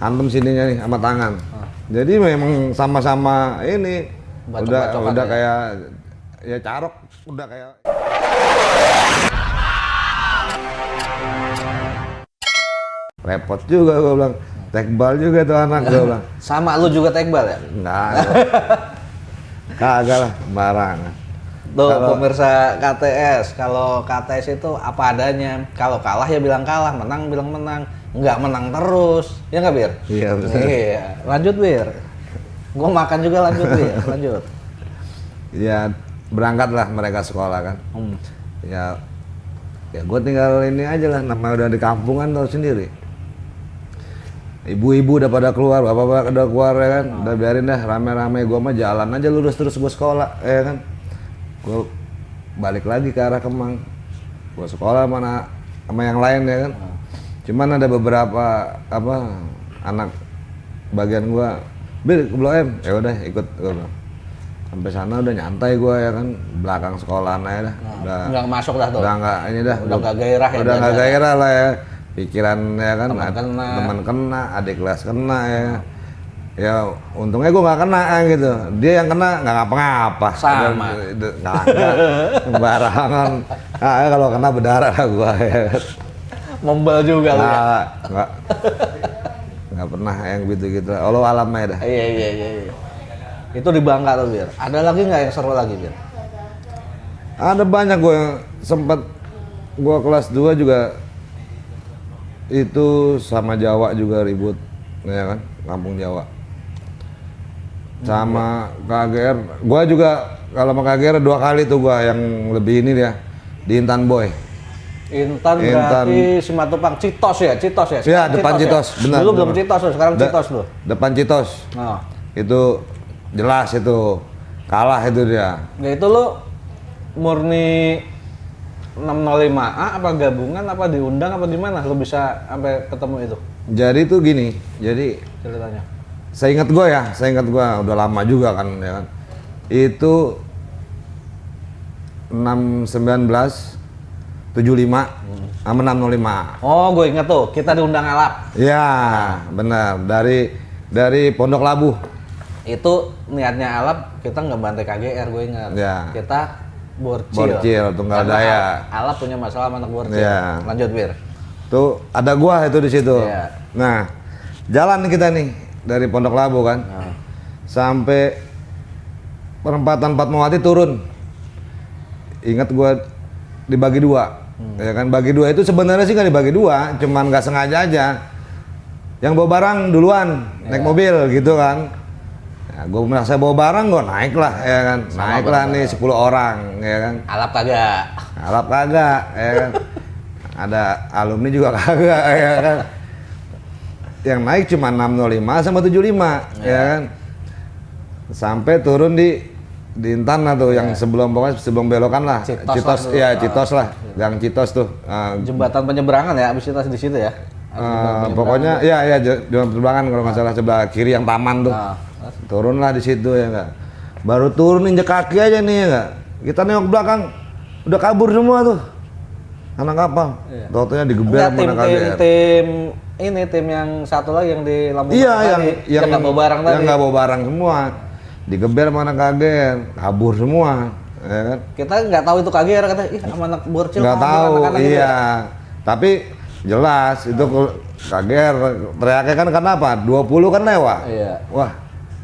hantem sininya nih sama tangan. Ah. Jadi memang sama-sama ini udah Bacok-bacokan udah ya? kayak ya carok udah kayak repot juga gue bilang tekbal juga tuh anak gue bilang Sama lu juga tekbal ya? enggak kagak lah barangan Tuh Kalau- pemirsa KTS, kalau KTS itu apa adanya. Kalau kalah ya bilang kalah, menang bilang menang. Nggak menang terus. Ya nggak Bir? Iya, betul. Iya. Lanjut Bir. Gue makan juga lanjut Bir. Lanjut. ya berangkat lah mereka sekolah kan Hmm. ya ya gue tinggal ini aja lah namanya udah di kampung kan tau sendiri ibu-ibu udah pada keluar bapak-bapak udah keluar ya kan udah biarin dah rame-rame gue mah jalan aja lurus terus gue sekolah ya kan gue balik lagi ke arah Kemang gue sekolah mana sama yang lain ya kan cuman ada beberapa apa anak bagian gue bil ke Blok M. Ya udah ikut bilang. Sampai sana udah nyantai gue ya kan. Belakang sekolahan aja dah. Udah. Nggak masuk dah tuh. udah nggak ini dah. Udah nggak gairah ya, udah nggak belajar. gairah lah ya. Pikiran ya kan. Teman kena. teman kena adik kelas kena ya. Ya untungnya gue nggak kena gitu. Dia yang kena nggak ngapa-ngapa. Sama. Nggak barangan ah, kalau kena berdarah gue ya Membel juga lu ya. nggak nggak nggak pernah yang gitu-gitu Allah alamnya dah Iya iya iya. iya. Itu di Bangka tuh Bir. Ada lagi nggak yang seru lagi Bir? Ada banyak gue yang sempat gue kelas 2 juga itu sama Jawa juga ribut, ya kan, kampung Jawa. Sama KGR, gue juga kalau sama KGR dua kali tuh gue yang lebih ini dia di Intan Boy. Intan, Intan. berarti Simatupang Citos ya, Citos ya. Iya, depan Citos, ya? benar, Dulu belum. Citos loh, sekarang Da- Citos loh. Depan Citos, Nah, itu jelas itu kalah itu dia. ya itu lu murni 605A apa gabungan apa diundang apa gimana lu bisa sampai ketemu itu Jadi tuh gini, jadi ceritanya. saya ingat gue ya, saya ingat gue udah lama juga kan ya kan. Itu 619 75 sama 605. Oh, gue inget tuh, kita diundang Alap. Ya, benar. Dari dari Pondok Labu. Itu niatnya Alap kita nggak bantai KGR, gue ingat. Ya. Kita borcil. Borcil, Tunggal Karena Daya. Al- Alap punya masalah sama anak borcil. Ya. Lanjut, Bir. Tuh ada gua itu di situ. Iya. Nah, jalan kita nih dari Pondok Labu kan. Nah. Sampai perempatan Fatmawati turun. Ingat gua dibagi dua. Hmm. Ya kan bagi dua itu sebenarnya sih nggak dibagi dua, cuman nggak sengaja aja. Yang bawa barang duluan naik Iya. mobil gitu kan. Ya, gue merasa bawa barang gue naik lah ya kan. naik lah nih 10 orang ya kan. Alap kagak. Alap kagak, ya kan. Ada alumni juga kagak, ya kan. Yang naik cuma 605 sama 75, ya kan. Sampai turun di di Intan lah tuh, yang sebelum pokoknya sebelum belokan lah. Citos Citos, lah ya Citos lah, Gang Citos tuh. Ah, Jembatan penyeberangan ya, abis itu di situ ya. eh, pokoknya ya ya j- jalan terbangkan kalau nggak salah sebelah kiri yang taman tuh. Nah, Turunlah di situ ya enggak. Baru turun injek kaki aja nih ya enggak. Kita nengok belakang udah kabur semua tuh. Anak kapal. Iya. Taunya digeber sama tim, tim, KGR. tim ini tim yang satu lagi yang di Lampung Iya tadi, yang yang nggak bawa barang tadi. Yang nggak bawa barang semua. Digeber sama anak KGR, kabur semua. Ya kan? Kita nggak tahu itu KGR kata, ih sama anak borcil. Nggak tahu, anak-anak gitu iya. ya." Tapi jelas itu KGR teriaknya kan kenapa? 20 kan lewat. Iya. Wah,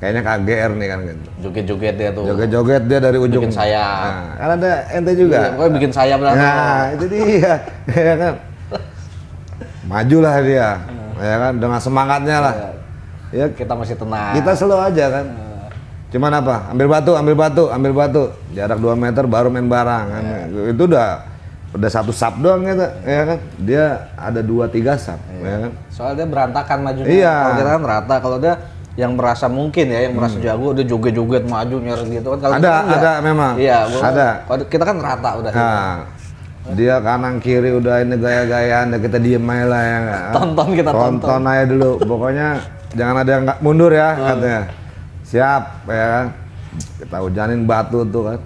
kayaknya KGR nih kan gitu. Joget-joget dia tuh. Joget-joget dia dari ujung. Bikin sayap. Nah, kan ada ente juga. Iya, pokoknya bikin sayap lah. Nah, itu dia. ya kan. Majulah dia. Ya kan dengan semangatnya lah. Ya Kita masih tenang. kita slow aja kan. Cuman apa? Ambil batu, ambil batu, ambil batu. Jarak 2 meter baru main barang kan. Itu udah udah satu sub doang gitu, ya kan. Dia ada 2 3 sub, ya kan. Soalnya dia berantakan majunya. Iya. Hmm. Kalau kita kan rata. Kalau dia yang merasa mungkin ya, yang merasa jago, dia joget-joget maju nyeret gitu kan. Kalau Ada, kan ada memang. Iya, Ada. Kalau kita kan rata udah. Nah, dia kanan kiri udah ini gaya-gayaan, kita diem aja lah ya? Tonton kita tonton. tonton aja dulu. Pokoknya jangan ada yang nggak mundur ya katanya. Siap ya kan. Kita hujanin batu tuh kan.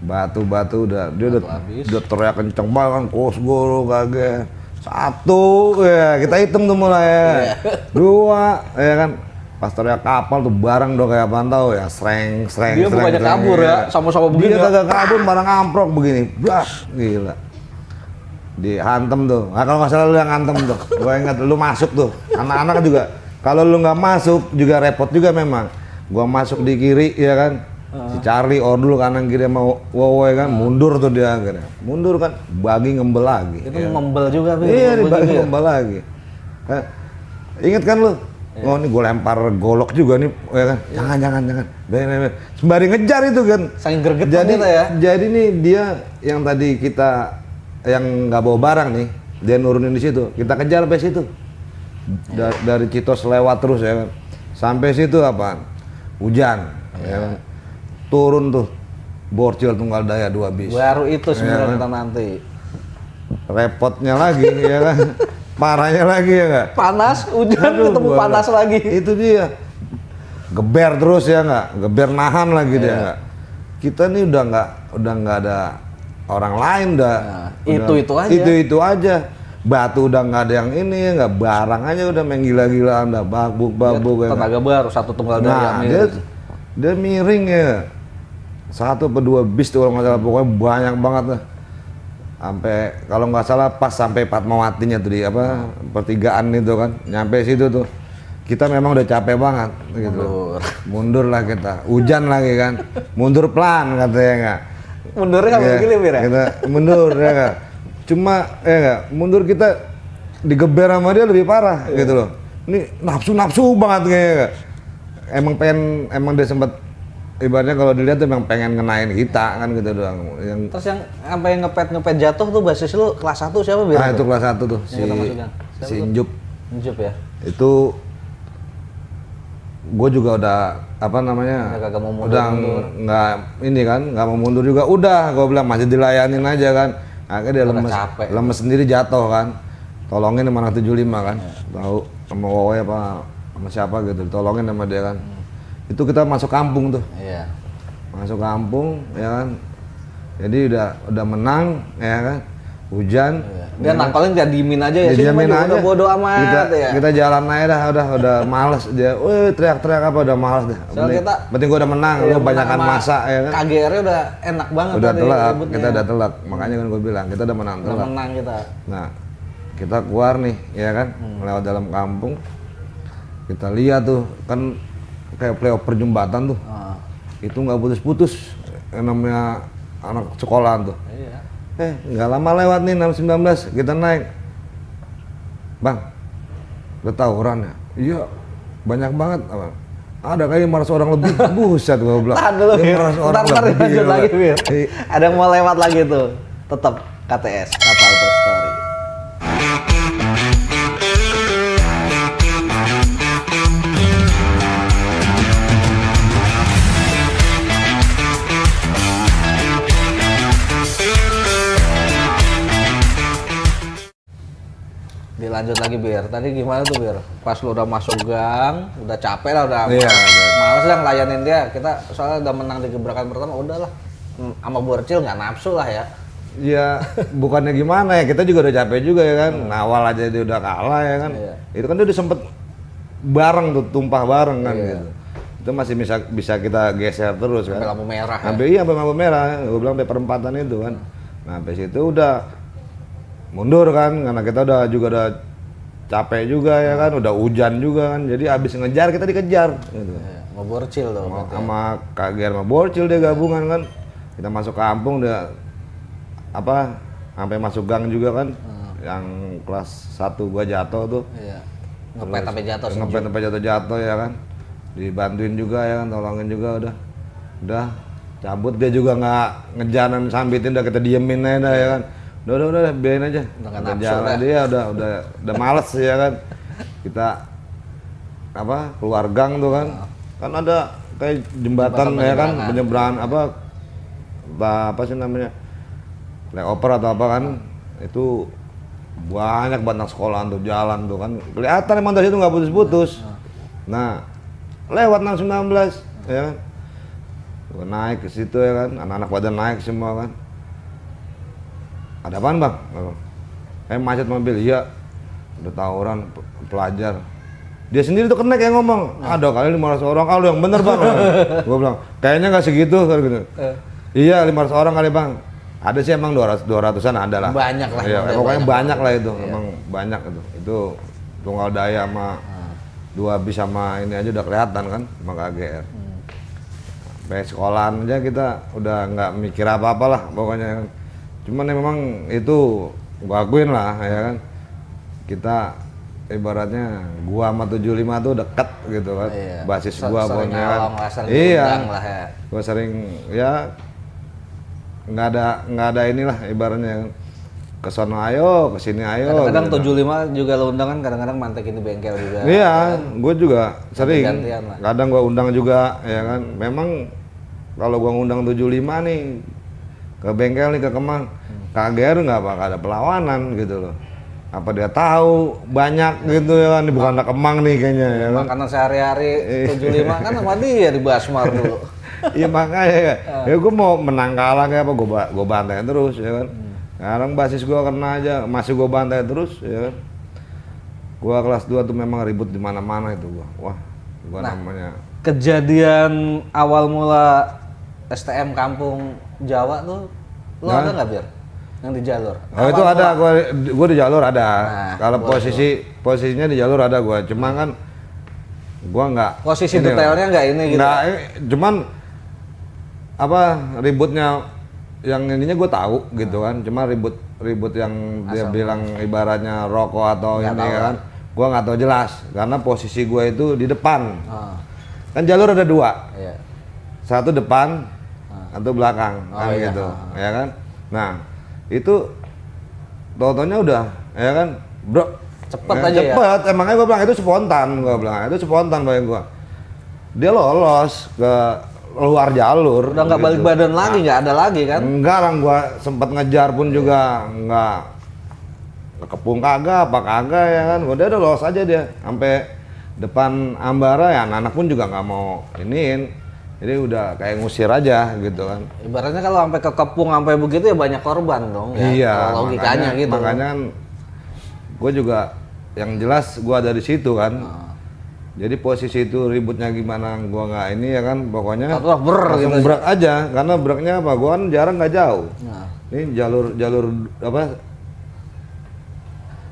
Batu-batu udah dia udah, habis. udah teriak kenceng banget kan kos guru kagak. Satu, ya kita hitung tuh mulai ya. Iya. Dua, ya kan. Pas teriak kapal tuh barang dong kayak apaan tau ya, sreng, sreng, Dia sreng, bukannya sreng, kabur ya, sama-sama begini Dia ya. kagak kabur, barang amprok begini, blas, gila. Dihantem tuh, nah, kalau nggak salah lu yang hantem tuh, gue ingat lu masuk tuh, anak-anak juga. Kalau lu nggak masuk juga repot juga memang. Gua masuk di kiri ya kan, si Charlie or dulu kanan kiri sama Wowo ya kan, mundur tuh dia akhirnya. Mundur kan, bagi ngembel lagi. Itu ya. membel juga, Bil. Iya, dibagi juga ya. ngembel lagi. Hah? Ingat kan lu? Iya. Oh ini gue lempar golok juga nih, ya kan? Jangan, jangan, jangan. Ben, ben, ben. Sembari ngejar itu kan. Saking gregetan Jadi, ya. jadi nih dia yang tadi kita yang nggak bawa barang nih, dia nurunin di situ. Kita kejar sampai situ. Da- dari Citos lewat terus ya kan. Sampai situ apa? Hujan, ya kan. Turun tuh. Borcil tunggal daya dua bis. Baru itu sebenarnya Iya. kita nanti. Repotnya lagi ya kan. Parahnya lagi ya nggak? Panas, hujan Aduh, ketemu panas nggak- lagi. Itu dia. Geber terus ya nggak? Geber nahan lagi dia Iya. nggak? Kita nih udah nggak udah nggak ada orang lain dah. Nah, itu-itu aja. Itu itu aja. Batu udah nggak ada yang ini nggak barang aja udah main gila-gilaan dah babuk babuk ya. nggak? Tenaga baru satu tunggal Nah, dia dia miring ya. Satu atau dua bis tuh kalau nggak salah pokoknya banyak banget lah. Sampai kalau nggak salah pas sampai Fatmawatinya tuh di apa pertigaan itu kan. Nyampe situ tuh. Kita memang udah capek banget gitu. Mundur. Mundur lah kita. Hujan lagi kan. Mundur pelan katanya nggak. Mundurnya nggak Iya, begini, ya? Kita mundur ya nggak. Cuma ya nggak, mundur kita digeber sama dia lebih parah Iya. gitu loh. Ini nafsu-nafsu banget kayaknya. nggak. Emang pengen emang dia sempat ibaratnya kalau dilihat emang pengen ngenain kita kan gitu doang. Yang Terus yang sampai ngepet ngepet jatuh tuh basis lu kelas 1 siapa Bir? ah itu kelas satu tuh si si? Injup Njup ya. itu gue juga udah apa namanya Udah kagak mau mundur, udah nggak ini kan nggak mau mundur juga udah gue bilang masih dilayanin aja kan akhirnya dia lemes capek. lemes sendiri jatuh kan tolongin sama anak 75 kan Iya. tahu sama Wowe apa sama siapa gitu tolongin sama dia kan Hmm. itu kita masuk kampung tuh Iya. masuk kampung ya kan jadi udah udah menang ya kan hujan Dia nangkolin dia diemin aja ya. Ya, juga aja. Udah bodo amat kita, ya. Kita jalan aja dah, udah udah males dia. Wih, teriak-teriak apa udah males deh. Soalnya Penting, kita- penting gua udah menang, Iya, lu banyakan sama masa ya kan. KGR-nya udah enak banget Udah tadi telat, ributnya. kita udah telat. Makanya kan gua bilang, kita udah menang Udah telat. menang kita. Nah, kita keluar nih, ya kan, Hmm. lewat dalam kampung. Kita lihat tuh, kan kayak flyover jembatan tuh. Ah, Itu nggak putus-putus. Yang namanya anak sekolahan tuh. iya. Eh, nggak lama lewat nih 619, kita naik. Bang, udah tawuran ya? Iya, banyak banget. Abang. Ada kayaknya 500 orang lebih. Buset gua bilang. Tahan dulu. 500 orang Ntar, lebih, lanjut lagi. Iya. Ada yang mau lewat lagi tuh. Tetap KTS, Kapal Dilanjut lagi Bir. Tadi gimana tuh Bir? Pas lu udah masuk gang, udah capek lah, udah Iya, males lah ngelayanin dia. Kita soalnya udah menang di gebrakan pertama, udahlah. Hmm, Sama Borcil nggak nafsu lah ya. Ya, bukannya gimana ya, kita juga udah capek juga ya kan. Nawal aja dia udah kalah ya kan. Iya. Itu kan dia udah sempet bareng tuh, tumpah bareng kan Iya. gitu. Itu masih bisa bisa kita geser terus kan. Sampai lampu merah ya. Sampai iya sampai lampu merah, gue bilang sampai perempatan itu kan. Nah, sampai situ udah mundur kan, karena kita udah juga udah capek juga ya kan, udah hujan juga kan. Jadi abis ngejar kita dikejar gitu. Iya, Mau Borcil tuh. Sama, sama Kak Ger sama Borcil dia gabungan kan. Kita masuk kampung udah apa sampai masuk gang juga kan. Yang kelas 1 gua jatuh tuh. Iya. Ngepet sampai jatuh. Ngepet sampai jatuh-jatuh ya kan. Dibantuin juga ya kan, tolongin juga udah. Udah cabut dia juga nggak ngejalan sambitin udah kita diemin aja ya kan. Udah udah udah biarin aja. Udah nafsu jalan dia udah udah udah males ya kan. Kita apa keluar gang tuh kan. Kan ada kayak jembatan, Jembatan ya kan penyeberangan. apa apa, sih namanya? Flyover atau apa kan. Itu banyak banget anak sekolahan tuh jalan tuh kan. Kelihatan emang dari situ nggak putus-putus. Nah, lewat 619 ya kan. Naik ke situ ya kan, anak-anak pada naik semua kan. Ada apaan bang? Kayak macet mobil iya udah tawuran pe- pelajar dia sendiri tuh kena kayak ngomong ada kali 500 orang ah lu yang bener bang gue bilang kayaknya nggak segitu kan gitu Eh. iya 500 orang kali bang ada sih emang 200 200-an ada lah Banyak lah, iya, pokoknya banyak banyak, lah itu Iya. emang banyak itu itu tunggal daya sama Ah. dua bis sama ini aja udah kelihatan kan sama KGR Hmm. sampai sekolahan aja kita udah nggak mikir apa-apa lah pokoknya. Cuman ya memang itu gua akuin lah ya kan. Kita ibaratnya gua sama 75 tuh deket gitu kan. Iya. Basis gua pun ya kan. Iya. lah ya. Gua sering ya nggak ada nggak ada inilah ibaratnya ke sono ayo, ke sini ayo. Kadang-kadang gitu. 75 juga lo undang kan kadang-kadang mantekin di bengkel juga. Iya, gue juga sering. Kadang gue undang juga, ya kan. Memang kalau gue ngundang 75 nih ke bengkel nih ke Kemang. KGR nggak bakal ada perlawanan gitu loh. Apa dia tahu banyak gitu ya kan, bukan anak Kemang nih kayaknya ya kan. Makanan sehari-hari 75 kan sama dia di Basmar dulu. Iya makanya ya, ya gue mau menang kalah kayak apa gue gue bantai terus ya kan. Sekarang basis gue kena aja, masih gue bantai terus ya kan. Gue kelas 2 tuh memang ribut di mana-mana itu gue. Wah, gue namanya Kejadian awal mula STM kampung Jawa tuh lo ada nggak biar yang di jalur? Oh itu ada, gua gua di jalur ada. Nah, Kalau posisi posisinya di jalur ada gua, cuma kan gua nggak Posisi detailnya nggak ini gitu. Nggak, ini- cuman apa ributnya yang ininya gue tahu gitu kan, cuma ribut ribut yang dia bilang ibaratnya rokok atau Nggak ini tahu kan, gua nggak tahu jelas karena posisi gua itu di depan. Ah, Kan jalur ada dua, iya. satu depan atau belakang Oh, kan iya. gitu ya kan? Nah itu totonya udah ya kan? Bro Cepet ya, aja ya? cepet. Emangnya gue bilang itu spontan gue bilang. Itu spontan bagi gue dia lolos ke luar jalur. Udah nggak gitu. balik badan lagi, nggak ada lagi kan? enggak orang gua sempat ngejar pun juga enggak kepung kagak apa kagak ya kan? Udah udah lolos aja dia. Sampai depan Ambara ya anak-anak pun juga nggak mau iniin jadi udah kayak ngusir aja gitu kan Ibaratnya kalau sampai ke kepung sampai begitu ya banyak korban dong ya. iya Kalau logikanya makanya, gitu. makanya kan gue juga yang jelas gua dari situ kan Ah. jadi posisi itu ributnya gimana gua nggak ini ya kan pokoknya Atau ber langsung gitu. berak aja karena beraknya apa gua kan jarang nggak jauh Nah, ini jalur jalur apa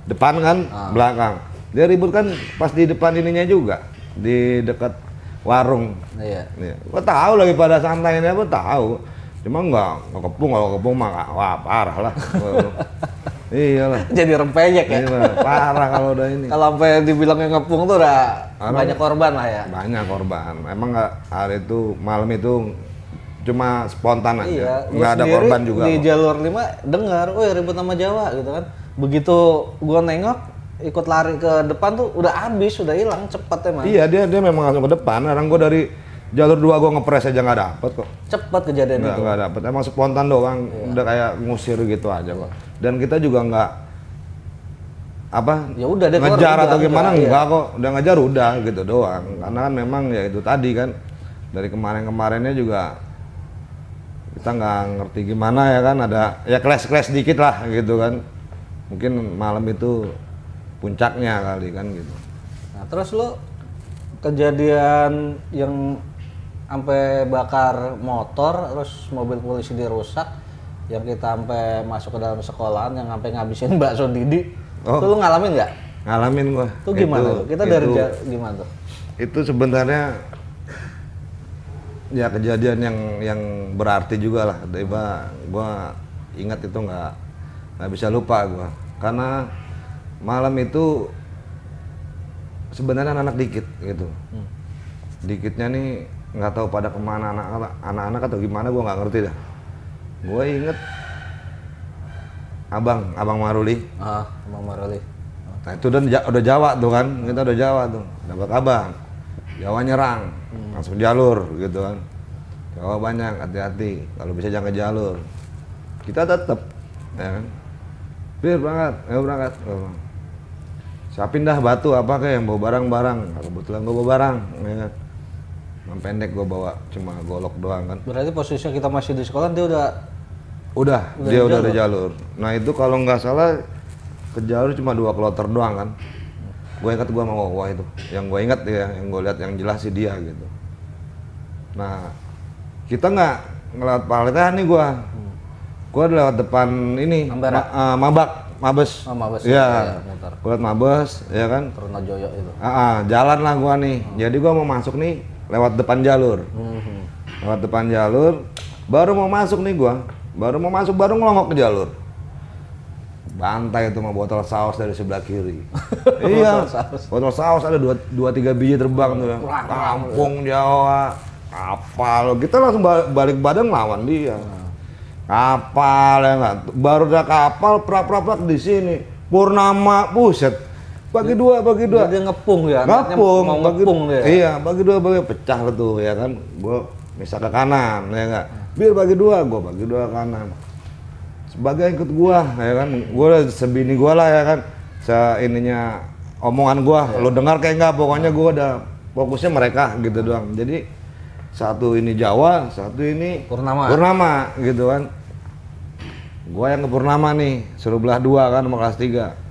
depan kan Ah. belakang dia ribut kan pas di depan ininya juga di dekat warung iya. Nih, gua tahu lagi pada santai ini apa tahu cuma nggak nggak kepung kalau kepung mah wah parah lah iyalah Jadi rempeyek ya. Iya, parah kalau udah ini Kalau sampai dibilangnya ngepung tuh udah banyak korban lah ya. banyak korban emang nggak hari itu malam itu cuma spontan aja Iya, gua nggak ada korban juga Di kok. jalur 5 dengar, "Woi, ribut sama Jawa" gitu kan. Begitu gua nengok ikut lari ke depan tuh udah habis, udah hilang cepet emang. iya dia dia memang langsung ke depan. Orang gua dari jalur dua gua ngepres aja nggak dapet kok. Cepet kejadian nggak itu. nggak dapet. Emang spontan doang. Iya. udah kayak ngusir gitu aja kok. Dan kita juga nggak apa Ya udah deh keluar, ngejar udah, atau gimana? udah, iya. enggak kok. Udah ngejar udah gitu doang. Karena kan memang ya itu tadi kan dari kemarin-kemarinnya juga kita nggak ngerti gimana ya kan. Ada ya kelas-kelas dikit lah gitu kan. Mungkin malam itu puncaknya kali kan gitu Nah, terus lu kejadian yang sampai bakar motor terus mobil polisi dirusak yang kita sampai masuk ke dalam sekolahan yang sampai ngabisin bakso Didi. Oh. Itu lu ngalamin nggak? ngalamin gua Itu gimana Itu-? Kita dari itu- ja- gimana tuh? itu sebenarnya ya kejadian yang yang berarti juga lah tiba gua ingat itu nggak nggak bisa lupa gua karena malam itu sebenarnya anak-anak dikit gitu dikitnya nih nggak tahu pada ke mana anak-anak anak-anak atau gimana gua nggak ngerti dah gua inget abang abang Maruli Ah, Bang Maruli. Nah itu udah, Ja- udah Jawa tuh kan, kita udah Jawa tuh, dapat abang. Jawa nyerang, langsung jalur gitu kan. Jawa banyak, hati-hati. Kalau bisa jangan ke jalur. Kita tetap, ya kan. Bir berangkat, ayo berangkat. Oh. Siapin dah batu apa kayak yang bawa barang-barang. Nah, kebetulan gua bawa barang, ya kan. Yang pendek gua bawa, cuma golok doang kan. Berarti posisinya kita masih di sekolah dia udah Udah, Udah dia di udah ada jalur. Nah itu kalau nggak salah ke jalur cuma dua kloter doang kan gue ingat gue sama Wawa itu yang gue ingat ya yang gue lihat yang jelas sih dia gitu nah kita nggak ngelewat palitan nih gue gue lewat depan ini ma- eh, mabak mabes Oh, Mabes. Iya. Iya, muter. gue liat mabes ya kan Trunojoyo itu. Ah, ah, jalan lah gua nih. Jadi gua mau masuk nih lewat depan jalur. Mhm. Lewat depan jalur, baru mau masuk nih gua. Baru mau masuk baru ngelongok ke jalur. Bantai itu sama botol saus dari sebelah kiri. iya. Botol saus ada dua, dua tiga biji terbang tuh. ya. Kampung Jawa. Kapal. Kita langsung ba- balik badan lawan dia. Kapal ya enggak. Baru udah kapal prak-prak di sini. Purnama, buset. Bagi dua, bagi dua. Dia ngepung ya, Ngapung, mau bagi, ngepung dia. Iya, bagi dua bagi pecah lah tuh ya kan. Gua misal ke kanan ya enggak. Biar bagi dua, gua bagi dua ke kanan. Sebagai ikut gua ya kan. Gua udah sebini gua lah ya kan. Se ininya omongan gua, Iya. lu dengar kayak enggak pokoknya gua udah fokusnya mereka gitu doang. Jadi satu ini Jawa, satu ini Purnama. Purnama gitu kan. Gua yang ke Purnama nih, suruh belah dua kan sama kelas 3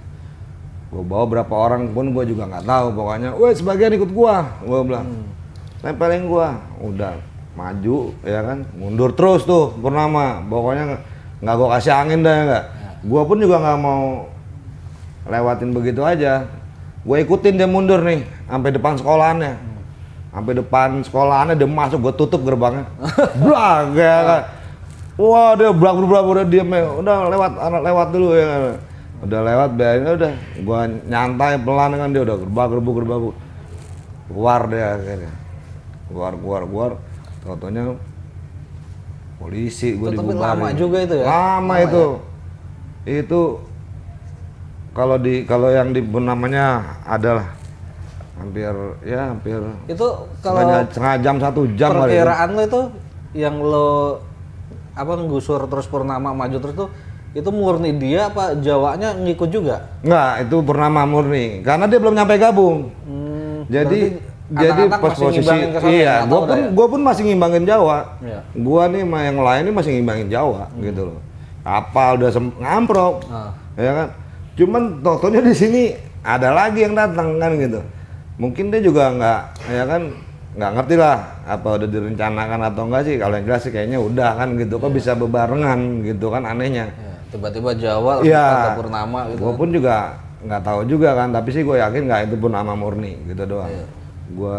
gue bawa berapa orang pun gue juga nggak tahu pokoknya. Weh sebagian ikut gua gue bilang. Tempelin gua. Udah maju ya kan? Mundur terus tuh purnama pokoknya nggak- gua kasih angin dah nggak? Gua pun juga nggak mau lewatin begitu aja. Gue ikutin dia mundur nih sampai depan sekolahannya. Sampai depan sekolahannya dia masuk gue tutup gerbangnya. Blag ya kan wah dia blag blag udah diem ya udah lewat anak lewat dulu ya. Udah lewat biarin udah gua nyantai pelan kan dia udah gerbang gerbuk gerbang keluar dia akhirnya. Keluar keluar keluar. Tau polisi gue dibubarin. lama juga itu ya? lama, itu. itu kalau di kalau yang di namanya adalah hampir ya hampir Itu kalau setengah, setengah jam satu jam itu. perkiraan lo itu yang lo apa ngusur terus purnama maju terus tuh itu murni dia apa Jawanya ngikut juga? Enggak, itu purnama murni karena dia belum nyampe gabung. Hmm, Jadi jadi pas posisi ya? iya, gua pun ya? gua pun masih ngimbangin Jawa. Iya. Gua nih sama yang lain ini masih ngimbangin Jawa gitu loh. Kapal udah ngamprok. Ah. Ya kan? Cuman totonya di sini ada lagi yang datang kan gitu. Mungkin dia juga nggak ya kan nggak ngerti lah apa udah direncanakan atau enggak sih. Kalau yang jelas sih kayaknya udah kan gitu kok bisa bebarengan gitu kan anehnya. Ya, tiba-tiba Jawa Iya. ke purnama gitu. Gue pun juga nggak tahu juga kan, tapi sih gue yakin nggak itu pun nama murni gitu doang. Iya. Gue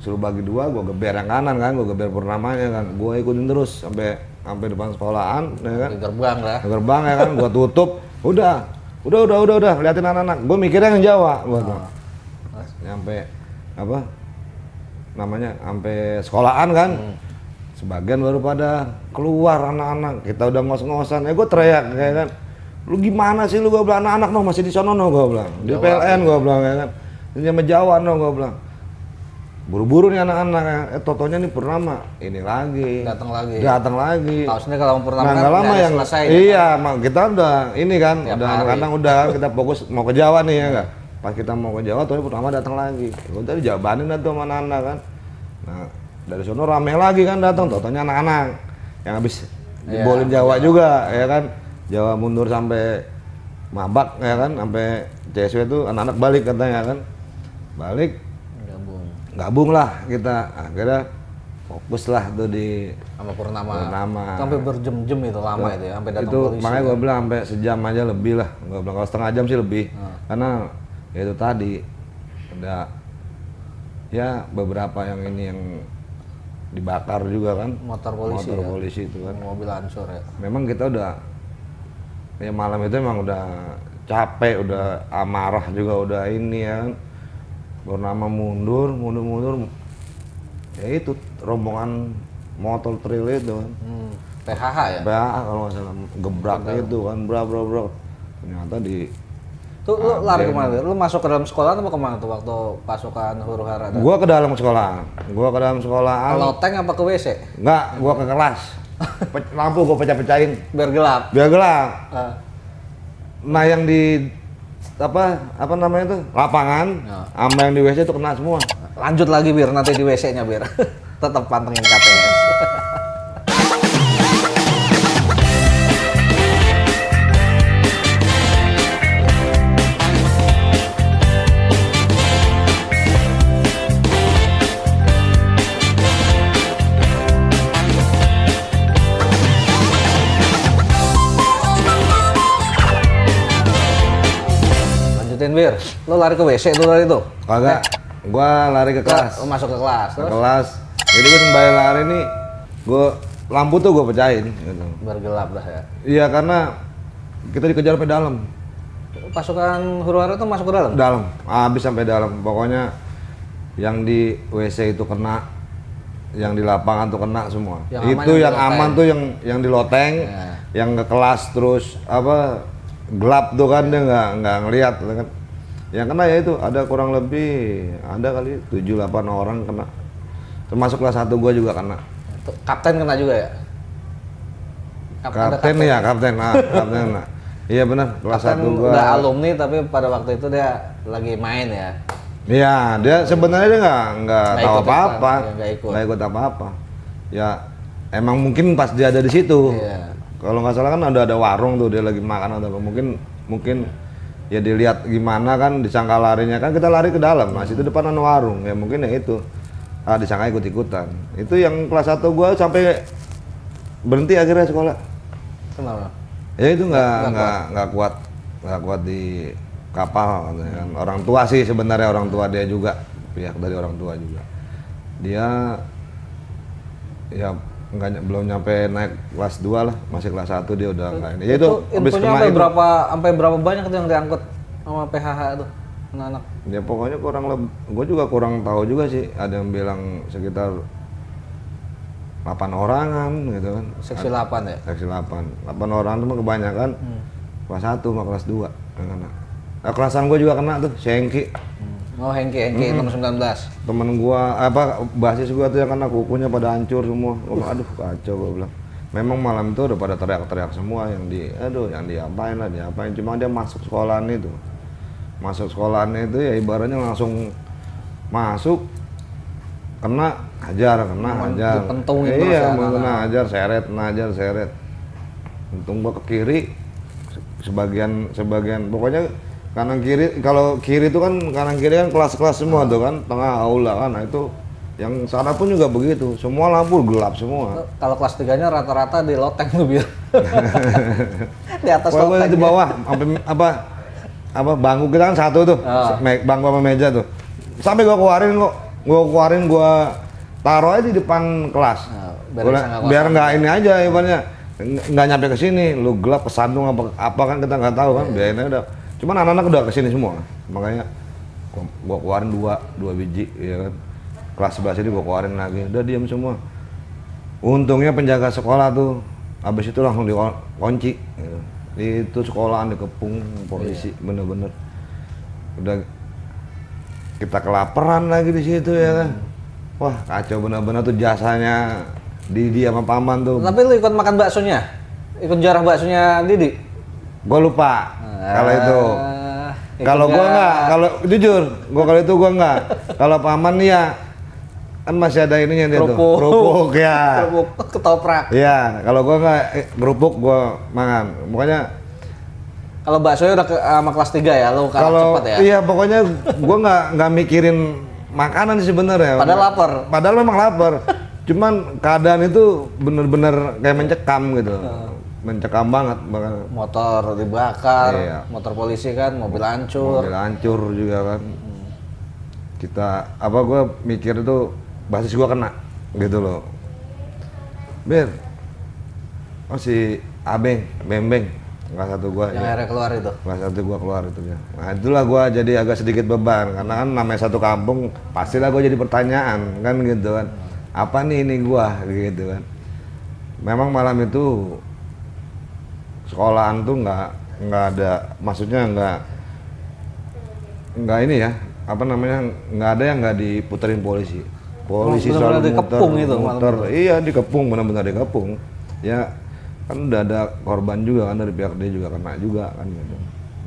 suruh bagi dua, gue geber yang kanan kan, gue geber purnamanya kan, gue ikutin terus sampai sampai depan sekolahan, ya kan, gerbang lah. gerbang ya kan, gue tutup, udah, udah, udah, udah, udah, liatin anak-anak, gue mikirnya yang Jawa, gue tuh, nyampe apa, namanya, sampai sekolahan kan, sebagian baru pada keluar anak-anak. Kita udah ngos-ngosan. Ya gue teriak kayak kan. Lu gimana sih lu? Gue bilang anak-anak no masih di sono no gue bilang. Di PLN gue bilang ya kan. Ini sama Jawa no gue bilang. Buru-buru nih anak-anak ya. eh totonya nih purnama. Ini lagi. Datang lagi. datang lagi. Tahu kalau purnama nah kan lama yang selesai. iya mak kita udah ini kan Tiap udah anak-anak udah kan kita fokus mau ke Jawa nih ya enggak pas kita mau ke Jawa tuh purnama datang lagi. Gue tadi jawabanin tuh sama anak-anak kan nah dari sono rame lagi kan datang totonya anak-anak. Yang habis Iya, dibolin Jawa juga ya kan? Jawa mundur sampai mabak ya kan? Sampai CSW itu anak-anak balik katanya kan? Balik Gabung. gabung lah kita. Akhirnya fokus lah tuh di sama purnama. Purnama. Sampai berjam-jam itu lama itu ya, sampai datang itu polisi. makanya gue bilang sampai sejam aja lebih lah. Gue bilang kalau setengah jam sih lebih. Ah. karena ya itu tadi ada ya beberapa yang ini yang dibakar juga kan. Motor polisi motor ya? polisi itu kan. Mobil hancur ya. memang kita udah ya malam itu emang udah capek udah amarah juga udah ini ya kan. Bernama mundur mundur mundur ya itu rombongan motor trail itu kan. Hmm, PHH ya? PA kalau nggak salah gebrak. itu kan brak brak brak. Ternyata di Tuh lu lari ke mana? Lu masuk ke dalam sekolah atau ke mana tuh waktu pasukan huru hara? gua ke dalam sekolah gua ke dalam sekolahan Kalau tank apa ke WC? enggak gua ke kelas lampu gua pecah pecahin Biar gelap. biar gelap Ah, nah yang di apa apa namanya itu lapangan Ya. sama yang di WC itu kena semua lanjut lagi biar nanti di WC-nya biar tetap pantengin KTS. Bir, lo lari ke WC tuh tadi tuh. kagak. Gua lari ke kelas. Lo masuk ke kelas, ke kelas. Jadi gua sembari lari nih gua lampu tuh gua pecahin gitu. Bergelap dah ya. iya karena kita dikejar sampai dalam. Pasukan huru hara tuh masuk ke dalam. dalam. Habis sampai dalam. Pokoknya yang di WC itu kena yang di lapangan tuh kena semua. Yang itu yang yang aman tuh yang yang di loteng Ya. yang ke kelas terus apa gelap tuh kan dia nggak nggak ngelihat kan yang kena ya itu ada kurang lebih ada kali 7-8 orang kena termasuk kelas satu gua juga kena Kapten kena juga ya. Kap- ada kapten ya kapten ah kapten iya benar kelas Kapten satu gua udah alumni tapi pada waktu itu dia lagi main ya. Iya, dia sebenarnya dia nggak nggak tahu ikutan, ya, nggak ikut. ikut apa-apa. Ya, emang mungkin pas dia ada di situ. Iya. Kalau nggak salah kan ada ada warung tuh dia lagi makan atau apa. Mungkin mungkin ya dilihat gimana kan disangka larinya kan kita lari ke dalam. Nah, situ depan ada warung. Ya mungkin ya itu. Ah, disangka ikut-ikutan. Itu yang kelas 1 gua sampai berhenti akhirnya sekolah. Kenapa? Ya itu nggak nggak nggak kuat nggak kuat di kapal katanya kan. Orang tua sih sebenarnya orang tua dia juga pihak dari orang tua juga. Dia ya nggak belum nyampe naik kelas 2 lah masih kelas 1 dia udah nggak ini. Ya itu habis kena sampai itu. berapa sampai berapa banyak tuh yang diangkut sama PHH tuh anak-anak. Ya pokoknya kurang lebih, gue juga kurang tahu juga sih. Ada yang bilang sekitar 8 orangan gitu kan. Seksi 8 ya. seksi 8 8 orang tuh mah kebanyakan kelas 1 sama kelas 2 yang kena nah, kelasan gue juga kena tuh Sengki Oh Hengki, Hengki nomor 19. temen gua apa basis gua tuh yang kena kukunya pada hancur semua. Wah, aduh kacau gua bilang. Memang malam itu udah pada teriak-teriak semua yang di aduh yang diapain lah diapain. Cuma dia masuk sekolahan itu. Masuk sekolahan itu ya ibaratnya langsung masuk kena hajar kena hajar. dipentungin terus iya ya, anak-anak. kena hajar seret kena hajar seret. Untung gua ke kiri se- sebagian sebagian pokoknya kanan kiri kalau kiri itu kan kanan kiri kan kelas-kelas semua tuh kan tengah aula kan nah itu yang sana pun juga begitu. Semua lampu gelap semua. Kalau kelas 3-nya rata-rata di loteng tuh biar. di atas Pokoknya loteng. di bawah sampai apa apa bangku kita kan satu tuh me- bangku sama meja tuh. Sampai gua keluarin kok gua keluarin gua taruh aja di depan kelas. Nah, biar Gua- nggak biar kosong. nggak ini aja ibaratnya. Ng- nggak nyampe ke sini lu gelap kesandung apa apa kan kita nggak tahu kan biarin aja udah cuman anak-anak udah ke sini semua makanya gua, keluarin dua dua biji ya kan kelas sebelah sini gua keluarin lagi udah diam semua untungnya penjaga sekolah tuh habis itu langsung dikunci gitu. itu sekolahan dikepung polisi Iya. bener-bener udah kita kelaparan lagi di situ ya kan wah kacau bener-bener tuh jasanya Didi sama paman tuh Tapi lu ikut makan baksonya? Ikut jarah baksonya Didi? Gua lupa kalau itu Ah, ikut kalau gua nggak? kalau jujur gua kalau itu gua nggak kalau paman ya kan masih ada ininya dia tuh Kerupuk. ya Kerupuk ketoprak. Iya, kalau gua nggak eh, kerupuk gua makan. Pokoknya Kalau baksonya udah ke, sama kelas 3 ya, kalah kalau cepat ya. iya pokoknya gua nggak nggak mikirin makanan sih sebenarnya. Padahal lapar. Padahal memang lapar. Cuman keadaan itu bener-bener kayak mencekam gitu. Mencekam banget bahkan Motor dibakar, Iya. motor polisi kan, mobil hancur. mobil hancur juga kan. Kita apa gua mikir itu basis gua kena gitu loh. Bir. Oh si Abeng, Bembeng, kelas satu gua. Yang ya. akhirnya keluar itu. kelas satu gua keluar itu ya. Nah itulah gua jadi agak sedikit beban karena kan namanya satu kampung pastilah gua jadi pertanyaan kan gitu kan. Apa nih ini gua gitu kan. Memang malam itu sekolahan tuh nggak nggak ada maksudnya nggak nggak ini ya apa namanya nggak ada yang nggak diputerin polisi. Polisi benar-benar selalu dikepung muter, itu malam muter. iya dikepung benar-benar dikepung ya kan udah ada korban juga kan dari pihak dia juga kena juga kan gitu.